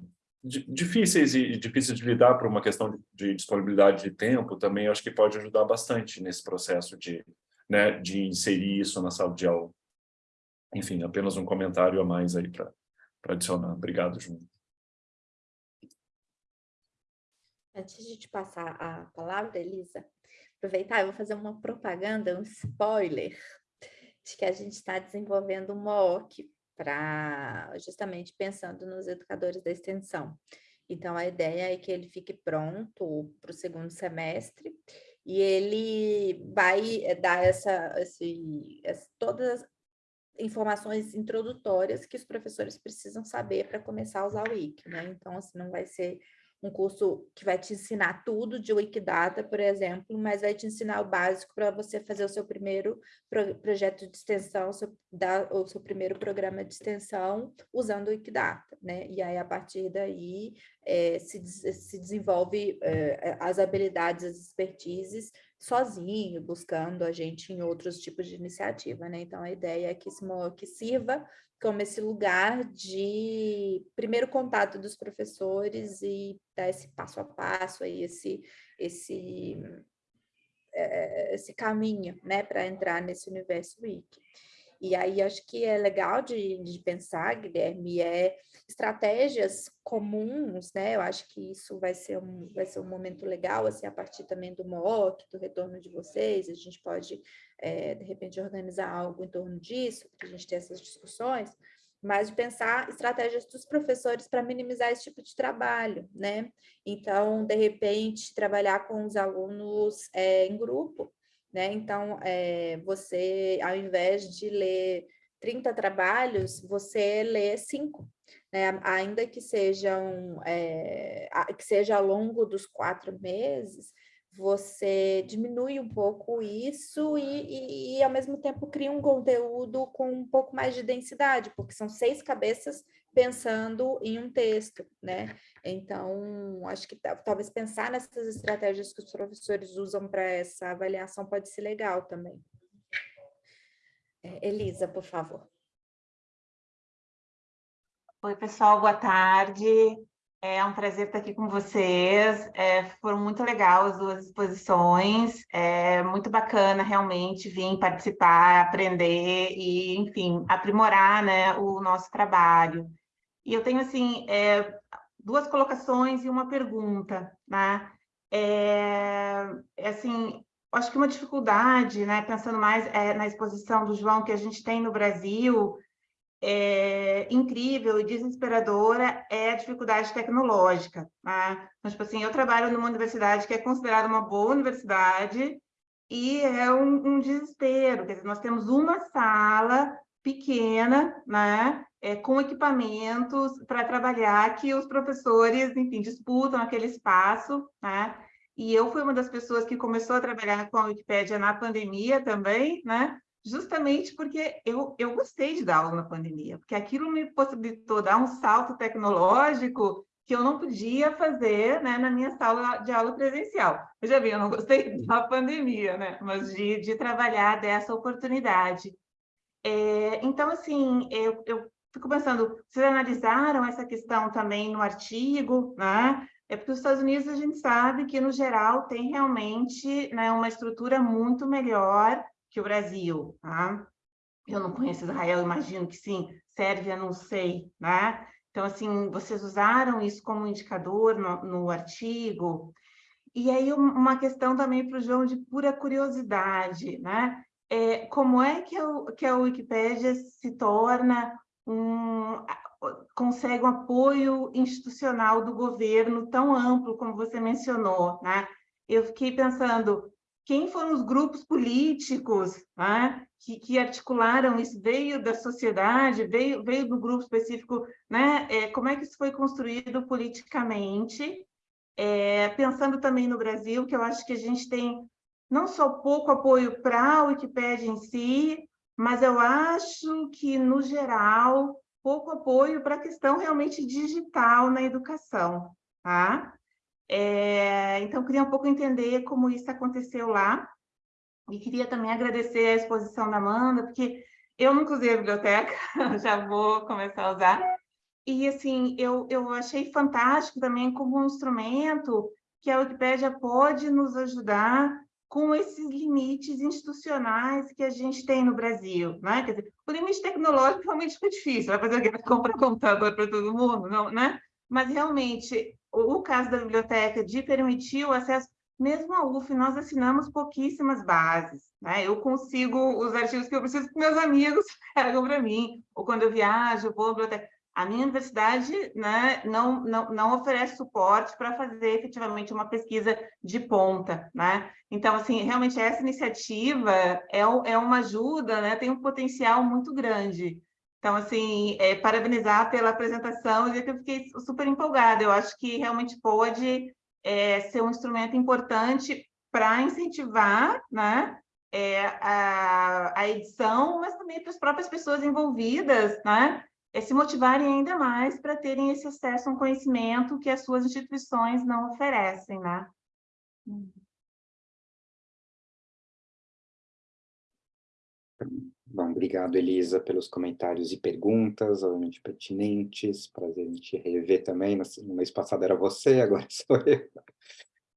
difíceis e difíceis de lidar por uma questão de, de, disponibilidade de tempo, também acho que pode ajudar bastante nesse processo de, né, de inserir isso na sala de aula. Enfim, apenas um comentário a mais aí para adicionar. Obrigado, Júnior. Antes de te passar a palavra, Elisa, aproveitar, eu vou fazer uma propaganda, um spoiler, de que a gente está desenvolvendo um MOOC para justamente pensando nos educadores da extensão. Então, a ideia é que ele fique pronto para o segundo semestre e ele vai eh, dar essa, esse, essa, todas as informações introdutórias que os professores precisam saber para começar a usar o Wiki, né? Então, assim, não vai ser um curso que vai te ensinar tudo de Wikidata, por exemplo, mas vai te ensinar o básico para você fazer o seu primeiro pro, projeto de extensão, seu, da, o seu primeiro programa de extensão usando o Wikidata, né? E aí, a partir daí, é, se, se desenvolve é, as habilidades, as expertises sozinho, buscando a gente em outros tipos de iniciativa, né? Então, a ideia é que MOOC sirva como esse lugar de primeiro contato dos professores e dar esse passo a passo, aí, esse, esse, é, esse caminho né, para entrar nesse universo wiki. E aí acho que é legal de, de pensar, Guilherme, é estratégias comuns, né? Eu acho que isso vai ser um, vai ser um momento legal, assim, a partir também do MOOC, do retorno de vocês, a gente pode, é, de repente, organizar algo em torno disso, para a gente ter essas discussões, mas de pensar estratégias dos professores para minimizar esse tipo de trabalho, né? Então, de repente, trabalhar com os alunos é, em grupo, né? Então, é, você, ao invés de ler 30 trabalhos, você lê cinco, né? ainda que sejam é, que seja ao longo dos quatro meses, você diminui um pouco isso e, e, e, ao mesmo tempo cria um conteúdo com um pouco mais de densidade, porque são seis cabeças pensando em um texto, né? Então, acho que talvez pensar nessas estratégias que os professores usam para essa avaliação pode ser legal também. É, Elisa, por favor. Oi, pessoal, boa tarde. É um prazer estar aqui com vocês. É, foram muito legais as duas exposições. É muito bacana realmente vir participar, aprender e, enfim, aprimorar né, o nosso trabalho. E eu tenho, assim, é, duas colocações e uma pergunta, né? É, é, assim, acho que uma dificuldade, né, pensando mais é, na exposição do João que a gente tem no Brasil, é, incrível e desesperadora é a dificuldade tecnológica. Né? Então, tipo assim, eu trabalho numa universidade que é considerada uma boa universidade e é um, um desespero. Quer dizer, nós temos uma sala pequena, né? É, com equipamentos para trabalhar que os professores, enfim, disputam aquele espaço, né? E eu fui uma das pessoas que começou a trabalhar com a Wikipédia na pandemia também, né? Justamente porque eu, eu gostei de dar aula na pandemia, porque aquilo me possibilitou dar um salto tecnológico que eu não podia fazer né, na minha sala de aula presencial. Eu já vi, eu não gostei da pandemia, né? Mas de, de trabalhar dessa oportunidade. É, então, assim, eu, eu fico pensando, vocês analisaram essa questão também no artigo, né? É porque os Estados Unidos a gente sabe que, no geral, tem realmente né, uma estrutura muito melhor que o Brasil. Tá? Eu não conheço Israel, imagino que sim. Sérvia, não sei. Né? Então, assim, vocês usaram isso como indicador no, no artigo. E aí, uma questão também para o João de pura curiosidade. Né? É, como é que, o, que a Wikipédia se torna um, consegue um apoio institucional do governo tão amplo como você mencionou, né? Eu fiquei pensando, quem foram os grupos políticos né, que, que, articularam isso? Veio da sociedade, veio, veio do grupo específico, né? É, como é que isso foi construído politicamente? É, pensando também no Brasil, que eu acho que a gente tem não só pouco apoio para a Wikipédia em si, mas eu acho que, no geral, pouco apoio para a questão realmente digital na educação, tá? É, então, queria um pouco entender como isso aconteceu lá, e queria também agradecer a exposição da Amanda, porque eu nunca usei a biblioteca, já vou começar a usar, e assim, eu, eu achei fantástico também como um instrumento que a Wikipédia pode nos ajudar com esses limites institucionais que a gente tem no Brasil, né? Quer dizer, o limite tecnológico realmente fica difícil, vai fazer o quê? Vai comprar computador para todo mundo, não, né? Mas realmente, o, o caso da biblioteca de permitir o acesso, mesmo a UF, nós assinamos pouquíssimas bases, né? Eu consigo os artigos que eu preciso que meus amigos pegam para mim, ou quando eu viajo, eu vou à biblioteca. A minha universidade né, não, não, não oferece suporte para fazer efetivamente uma pesquisa de ponta. Né? Então, assim, realmente essa iniciativa é, é uma ajuda, né, tem um potencial muito grande. Então, assim, é, parabenizar pela apresentação dizer que eu fiquei super empolgada. Eu acho que realmente pode é, ser um instrumento importante para incentivar né, é, a, a edição, mas também para as próprias pessoas envolvidas, né, é se motivarem ainda mais para terem esse acesso a um conhecimento que as suas instituições não oferecem, né? Bom, obrigado, Elisa, pelos comentários e perguntas, obviamente pertinentes, prazer em te rever também, no mês passado era você, agora sou eu.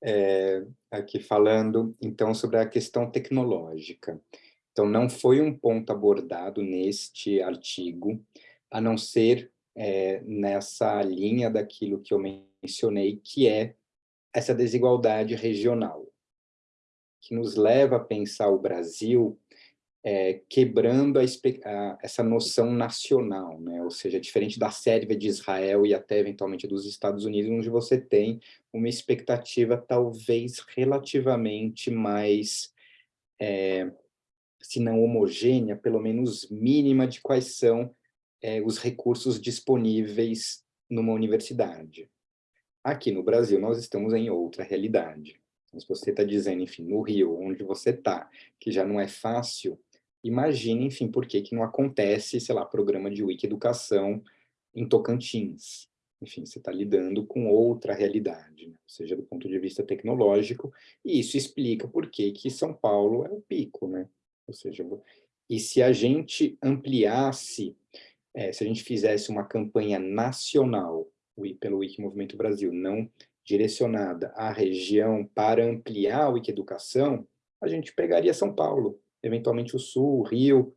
É, aqui falando, então, sobre a questão tecnológica. Então, não foi um ponto abordado neste artigo, a não ser é, nessa linha daquilo que eu mencionei, que é essa desigualdade regional, que nos leva a pensar o Brasil é, quebrando a, a, essa noção nacional, né? ou seja, diferente da Sérvia, de Israel e até eventualmente dos Estados Unidos, onde você tem uma expectativa talvez relativamente mais, é, se não homogênea, pelo menos mínima de quais são é, os recursos disponíveis numa universidade. Aqui no Brasil, nós estamos em outra realidade. Então, se você está dizendo, enfim, no Rio, onde você está, que já não é fácil, imagine, enfim, por que, que não acontece, sei lá, programa de Wiki-educação em Tocantins. Enfim, você está lidando com outra realidade, né? seja do ponto de vista tecnológico, e isso explica por que, que São Paulo é o pico, né? Ou seja, e se a gente ampliasse é, se a gente fizesse uma campanha nacional pelo Wiki Movimento Brasil, não direcionada à região para ampliar a Wiki-educação, a gente pegaria São Paulo, eventualmente o Sul, o Rio.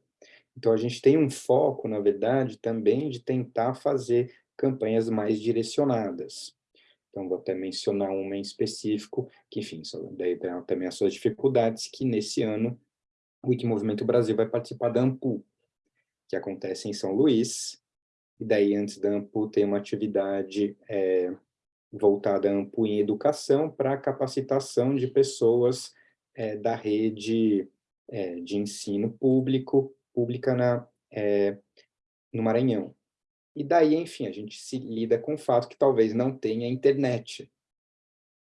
Então, a gente tem um foco, na verdade, também de tentar fazer campanhas mais direcionadas. Então, vou até mencionar uma em específico, que, enfim, daí tem também as suas dificuldades, que nesse ano o Wiki Movimento Brasil vai participar da AMPU, que acontece em São Luís, e daí antes da AMPU tem uma atividade é, voltada a AMPU em educação para capacitação de pessoas é, da rede é, de ensino público, pública na, é, no Maranhão. E daí, enfim, a gente se lida com o fato que talvez não tenha internet.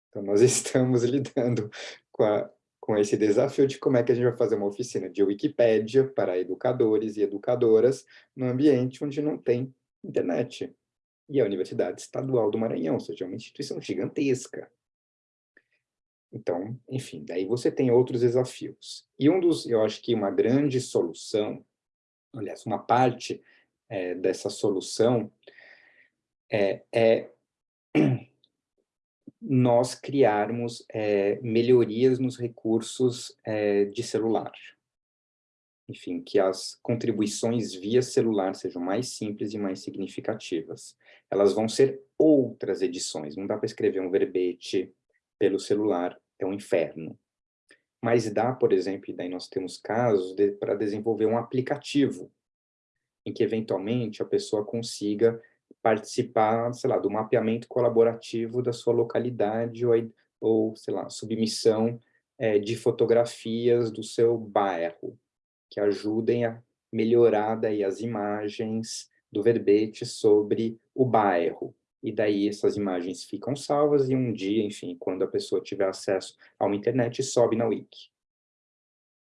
Então, nós estamos lidando com, a, com esse desafio de como é que a gente vai fazer uma oficina de Wikipédia para educadores e educadoras no ambiente onde não tem internet. E a Universidade Estadual do Maranhão, ou seja, é uma instituição gigantesca. Então, enfim, daí você tem outros desafios. E um dos, eu acho que uma grande solução, aliás, uma parte é, dessa solução é, é, nós criarmos é, melhorias nos recursos é, de celular. Enfim, que as contribuições via celular sejam mais simples e mais significativas. Elas vão ser outras edições, não dá para escrever um verbete pelo celular, é um inferno. Mas dá, por exemplo, e daí nós temos casos de, para desenvolver um aplicativo em que eventualmente a pessoa consiga participar, sei lá, do mapeamento colaborativo da sua localidade ou, ou sei lá, submissão é, de fotografias do seu bairro, que ajudem a melhorar daí as imagens do verbete sobre o bairro. E daí essas imagens ficam salvas e um dia, enfim, quando a pessoa tiver acesso a uma internet, sobe na Wiki.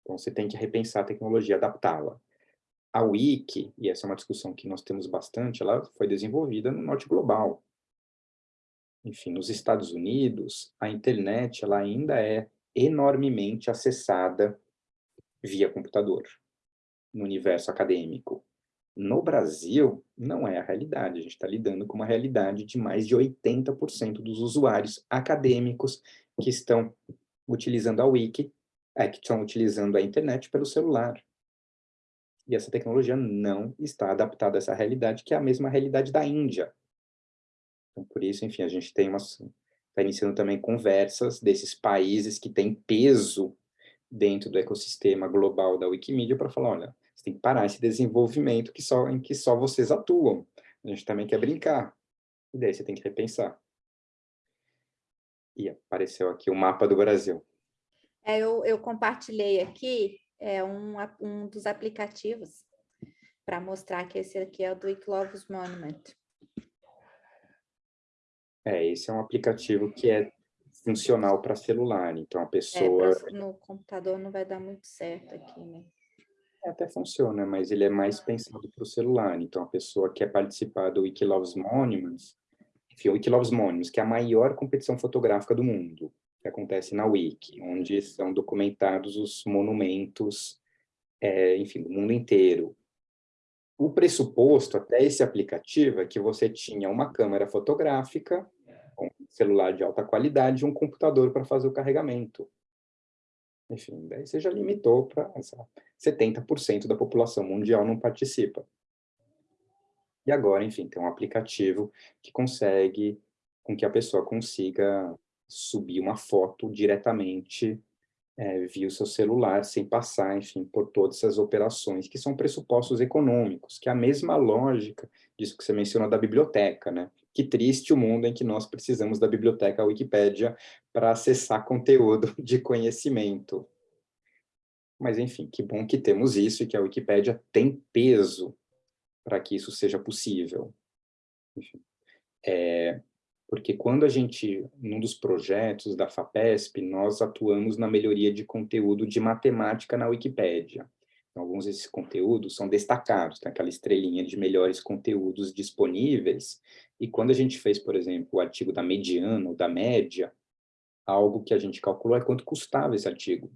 Então você tem que repensar a tecnologia, adaptá-la. A Wiki, e essa é uma discussão que nós temos bastante, ela foi desenvolvida no norte global. Enfim, nos Estados Unidos, a internet ela ainda é enormemente acessada via computador, no universo acadêmico. No Brasil, não é a realidade. A gente está lidando com uma realidade de mais de 80% dos usuários acadêmicos que estão utilizando a Wiki, é, que estão utilizando a internet pelo celular. E essa tecnologia não está adaptada a essa realidade, que é a mesma realidade da Índia. Então, por isso, enfim, a gente tem umas... Está iniciando também conversas desses países que têm peso dentro do ecossistema global da Wikimedia para falar, olha, você tem que parar esse desenvolvimento que só, em que só vocês atuam. A gente também quer brincar. E daí você tem que repensar. E apareceu aqui o mapa do Brasil. É, eu, eu compartilhei aqui é um, um dos aplicativos para mostrar que esse aqui é o do Iclovus Monument. É, esse é um aplicativo que é funcional para celular, então a pessoa... É, no computador não vai dar muito certo aqui, né? É, até funciona, mas ele é mais pensado para o celular, então a pessoa quer participar do Wikiloves Monuments, enfim, o Wikiloves Monuments, que é a maior competição fotográfica do mundo, que acontece na Wiki, onde são documentados os monumentos, é, enfim, do mundo inteiro. O pressuposto até esse aplicativo é que você tinha uma câmera fotográfica, um celular de alta qualidade e um computador para fazer o carregamento. Enfim, daí você já limitou para 70% da população mundial não participa. E agora, enfim, tem um aplicativo que consegue com que a pessoa consiga subir uma foto diretamente é, via o seu celular, sem passar, enfim, por todas essas operações, que são pressupostos econômicos, que é a mesma lógica disso que você mencionou da biblioteca, né? Que triste o mundo em que nós precisamos da biblioteca Wikipédia para acessar conteúdo de conhecimento. Mas, enfim, que bom que temos isso e que a Wikipédia tem peso para que isso seja possível. Enfim, é, porque quando a gente, num dos projetos da FAPESP, nós atuamos na melhoria de conteúdo de matemática na Wikipédia. Então, alguns desses conteúdos são destacados, tem aquela estrelinha de melhores conteúdos disponíveis, e quando a gente fez, por exemplo, o artigo da mediana ou da média, algo que a gente calculou é quanto custava esse artigo,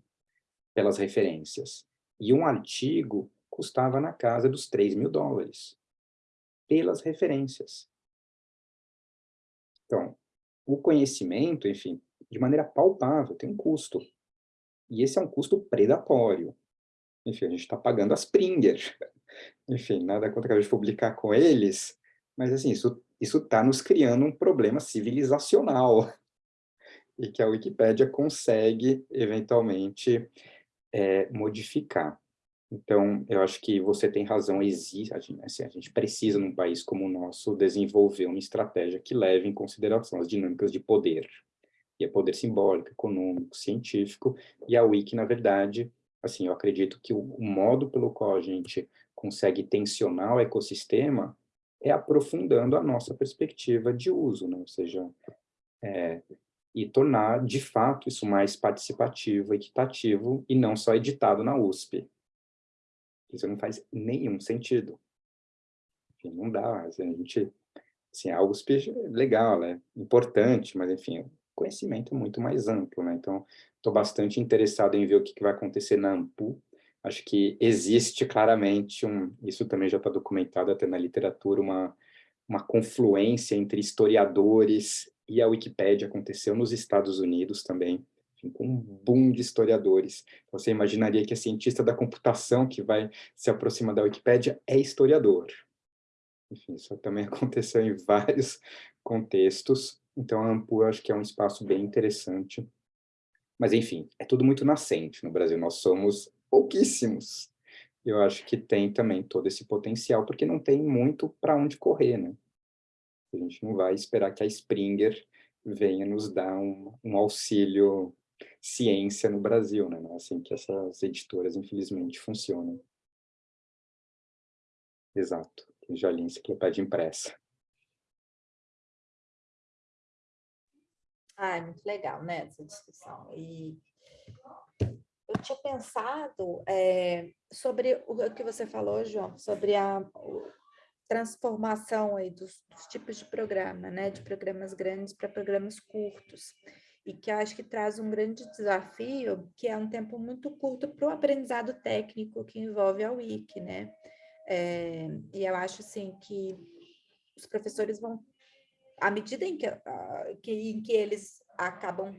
pelas referências. E um artigo custava na casa dos 3 mil dólares, pelas referências. Então, o conhecimento, enfim, de maneira palpável, tem um custo. E esse é um custo predatório. Enfim, a gente está pagando as Springer. Enfim, nada contra a gente publicar com eles, mas assim, isso está nos criando um problema civilizacional e que a Wikipédia consegue, eventualmente, é, modificar. Então, eu acho que você tem razão, existe, assim, a gente precisa, num país como o nosso, desenvolver uma estratégia que leve em consideração as dinâmicas de poder. E é poder simbólico, econômico, científico, e a Wiki, na verdade, assim, eu acredito que o, o modo pelo qual a gente consegue tensionar o ecossistema é aprofundando a nossa perspectiva de uso, né? ou seja, é, e tornar, de fato, isso mais participativo, equitativo, e não só editado na USP. Isso não faz nenhum sentido. Enfim, não dá, a gente, assim, é legal, é importante, mas, enfim, o conhecimento é muito mais amplo, né? Então, estou bastante interessado em ver o que, que vai acontecer na AMPU, acho que existe claramente um, isso também já está documentado até na literatura, uma, uma confluência entre historiadores e a Wikipédia aconteceu nos Estados Unidos também, com um boom de historiadores. Você imaginaria que a cientista da computação que vai se aproximar da Wikipédia é historiador. Enfim, isso também aconteceu em vários contextos, então a Ampu acho que é um espaço bem interessante. Mas, enfim, é tudo muito nascente no Brasil, nós somos pouquíssimos. Eu acho que tem também todo esse potencial, porque não tem muito para onde correr, né? A gente não vai esperar que a Springer venha nos dar um, um auxílio ciência no Brasil, né? É assim que essas editoras, infelizmente, funcionam. Exato. Tem já li enciclopédia impressa. Ah, é muito legal, né, essa discussão. E eu tinha pensado é, sobre o que você falou, João, sobre a transformação aí dos, dos tipos de programa, né, de programas grandes para programas curtos, e que acho que traz um grande desafio, que é um tempo muito curto para o aprendizado técnico que envolve a Wiki, né, é, e eu acho, assim, que os professores vão, à medida em que, que, em que eles acabam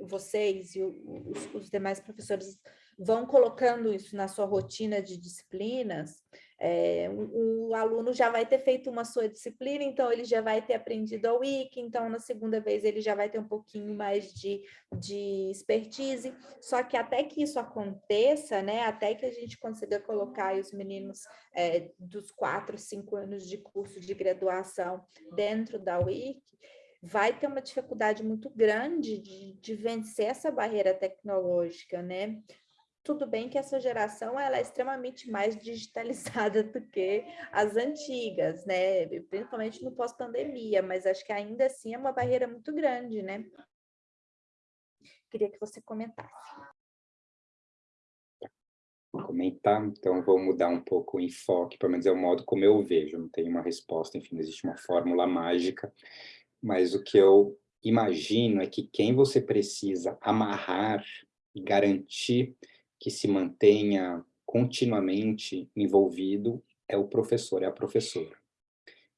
vocês e os, os demais professores vão colocando isso na sua rotina de disciplinas, é, o, o, aluno já vai ter feito uma sua disciplina, então ele já vai ter aprendido a Wiki, então na segunda vez ele já vai ter um pouquinho mais de, de expertise, só que até que isso aconteça, né, até que a gente consiga colocar os meninos é, dos quatro, cinco anos de curso de graduação dentro da Wiki, vai ter uma dificuldade muito grande de, de vencer essa barreira tecnológica, né? Tudo bem que essa geração ela é extremamente mais digitalizada do que as antigas, né? Principalmente no pós-pandemia, mas acho que ainda assim é uma barreira muito grande, né? Queria que você comentasse. Comentar, então vou mudar um pouco o enfoque, pelo menos é o modo como eu vejo, não tem uma resposta, enfim, não existe uma fórmula mágica, mas o que eu imagino é que quem você precisa amarrar e garantir que se mantenha continuamente envolvido é o professor, é a professora.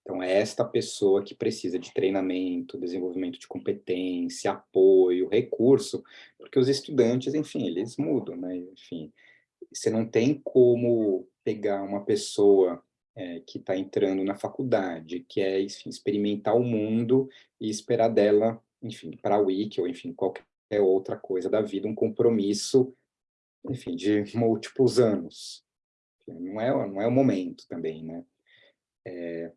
Então, é esta pessoa que precisa de treinamento, desenvolvimento de competência, apoio, recurso, porque os estudantes, enfim, eles mudam, né? Enfim, você não tem como pegar uma pessoa é, que está entrando na faculdade, que é, enfim, experimentar o mundo e esperar dela, enfim, para a Wiki ou, enfim, qualquer outra coisa da vida, um compromisso, enfim, de múltiplos anos. Não é, não é o momento também, né? É,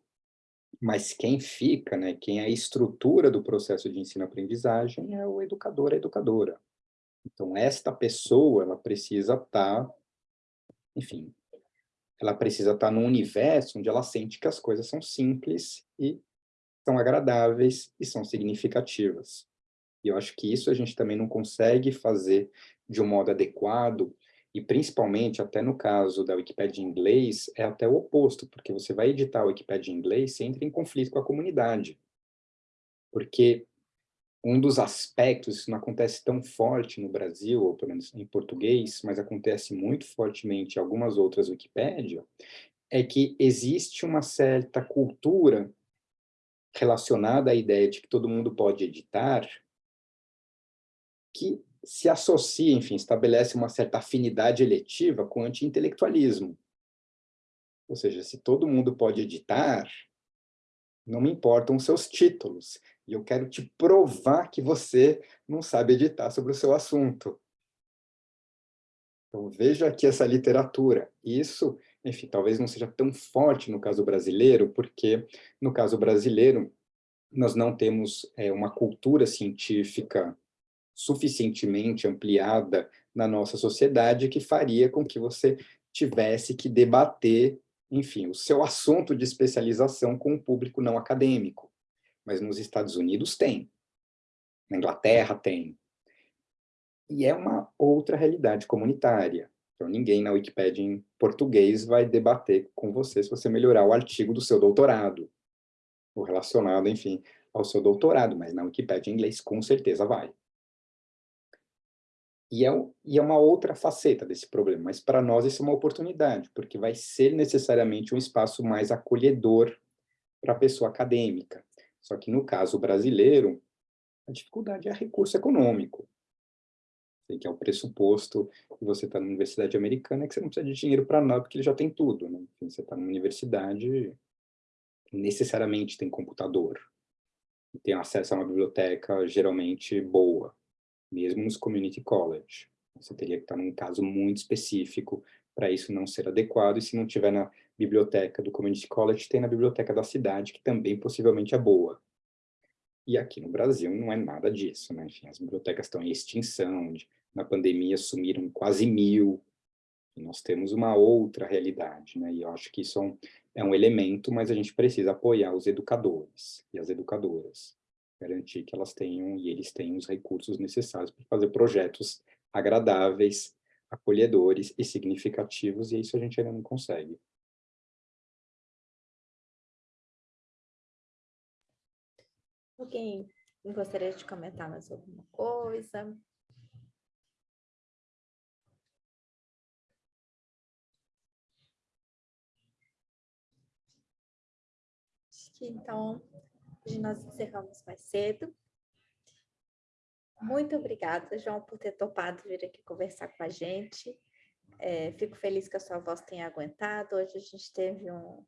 mas quem fica, né, quem é a estrutura do processo de ensino-aprendizagem é o educador, a educadora. Então, esta pessoa, ela precisa estar, tá, enfim, ela precisa estar num universo onde ela sente que as coisas são simples e são agradáveis e são significativas. E eu acho que isso a gente também não consegue fazer de um modo adequado, e principalmente, até no caso da Wikipédia em inglês, é até o oposto, porque você vai editar a Wikipédia em inglês, você entra em conflito com a comunidade. Porque um dos aspectos, isso não acontece tão forte no Brasil, ou pelo menos em português, mas acontece muito fortemente em algumas outras Wikipédia, é que existe uma certa cultura relacionada à ideia de que todo mundo pode editar, que se associa, enfim, estabelece uma certa afinidade eletiva com o anti-intelectualismo. Ou seja, se todo mundo pode editar, não me importam os seus títulos. E eu quero te provar que você não sabe editar sobre o seu assunto. Então, veja aqui essa literatura. Isso, enfim, talvez não seja tão forte no caso brasileiro, porque no caso brasileiro nós não temos é, uma cultura científica suficientemente ampliada na nossa sociedade que faria com que você tivesse que debater, enfim, o seu assunto de especialização com o público não acadêmico. Mas nos Estados Unidos tem, na Inglaterra tem. E é uma outra realidade comunitária. Então, ninguém na Wikipédia em português vai debater com você se você melhorar o artigo do seu doutorado, ou relacionado, enfim, ao seu doutorado, mas na Wikipédia em inglês com certeza vai. E é, e é uma outra faceta desse problema, mas para nós isso é uma oportunidade, porque vai ser necessariamente um espaço mais acolhedor para a pessoa acadêmica. Só que no caso brasileiro, a dificuldade é recurso econômico que é o pressuposto que você está na universidade americana, que você não precisa de dinheiro para nada, porque ele já tem tudo. Né? Você está numa universidade, necessariamente tem computador, tem acesso a uma biblioteca geralmente boa, mesmo nos community college. Você teria que estar num caso muito específico para isso não ser adequado, e se não tiver na biblioteca do community college, tem na biblioteca da cidade, que também possivelmente é boa. E aqui no Brasil não é nada disso, né? Enfim, as bibliotecas estão em extinção, na pandemia sumiram quase mil, e nós temos uma outra realidade, né? E eu acho que isso é um, é um elemento, mas a gente precisa apoiar os educadores e as educadoras, garantir que elas tenham e eles tenham os recursos necessários para fazer projetos agradáveis, acolhedores e significativos, e isso a gente ainda não consegue. Alguém gostaria de comentar mais alguma coisa? Acho que então, hoje nós encerramos mais cedo. Muito obrigada, João, por ter topado vir aqui conversar com a gente. É, fico feliz que a sua voz tenha aguentado. Hoje a gente teve um,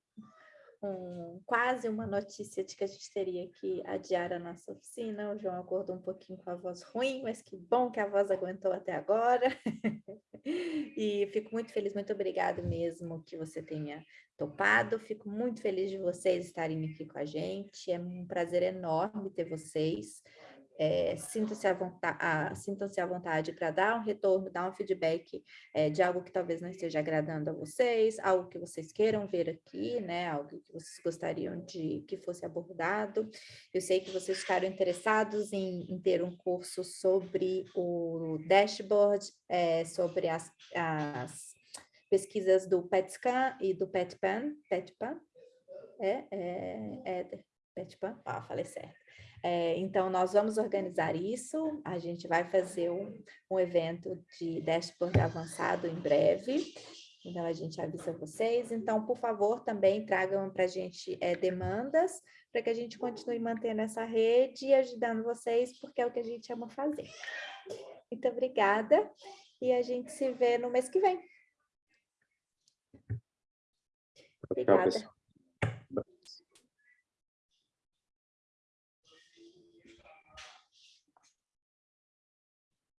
quase uma notícia de que a gente teria que adiar a nossa oficina. O João acordou um pouquinho com a voz ruim, mas que bom que a voz aguentou até agora. e fico muito feliz, muito obrigada mesmo que você tenha topado. Fico muito feliz de vocês estarem aqui com a gente. É um prazer enorme ter vocês. É, Sintam-se à vontade, sintam vontade para dar um retorno, dar um feedback é, de algo que talvez não esteja agradando a vocês, algo que vocês queiram ver aqui, né? Algo que vocês gostariam de que fosse abordado. Eu sei que vocês ficaram interessados em, em ter um curso sobre o dashboard, é, sobre as, as pesquisas do PETSCAN e do PETPAN, PETPAN, é, é, é PETPAN, ah, falei certo. É, então, nós vamos organizar isso, a gente vai fazer um, um evento de dashboard avançado em breve, então a gente avisa vocês. Então, por favor, também tragam para a gente é, demandas, para que a gente continue mantendo essa rede e ajudando vocês, porque é o que a gente ama fazer. Muito obrigada, e a gente se vê no mês que vem. Obrigada.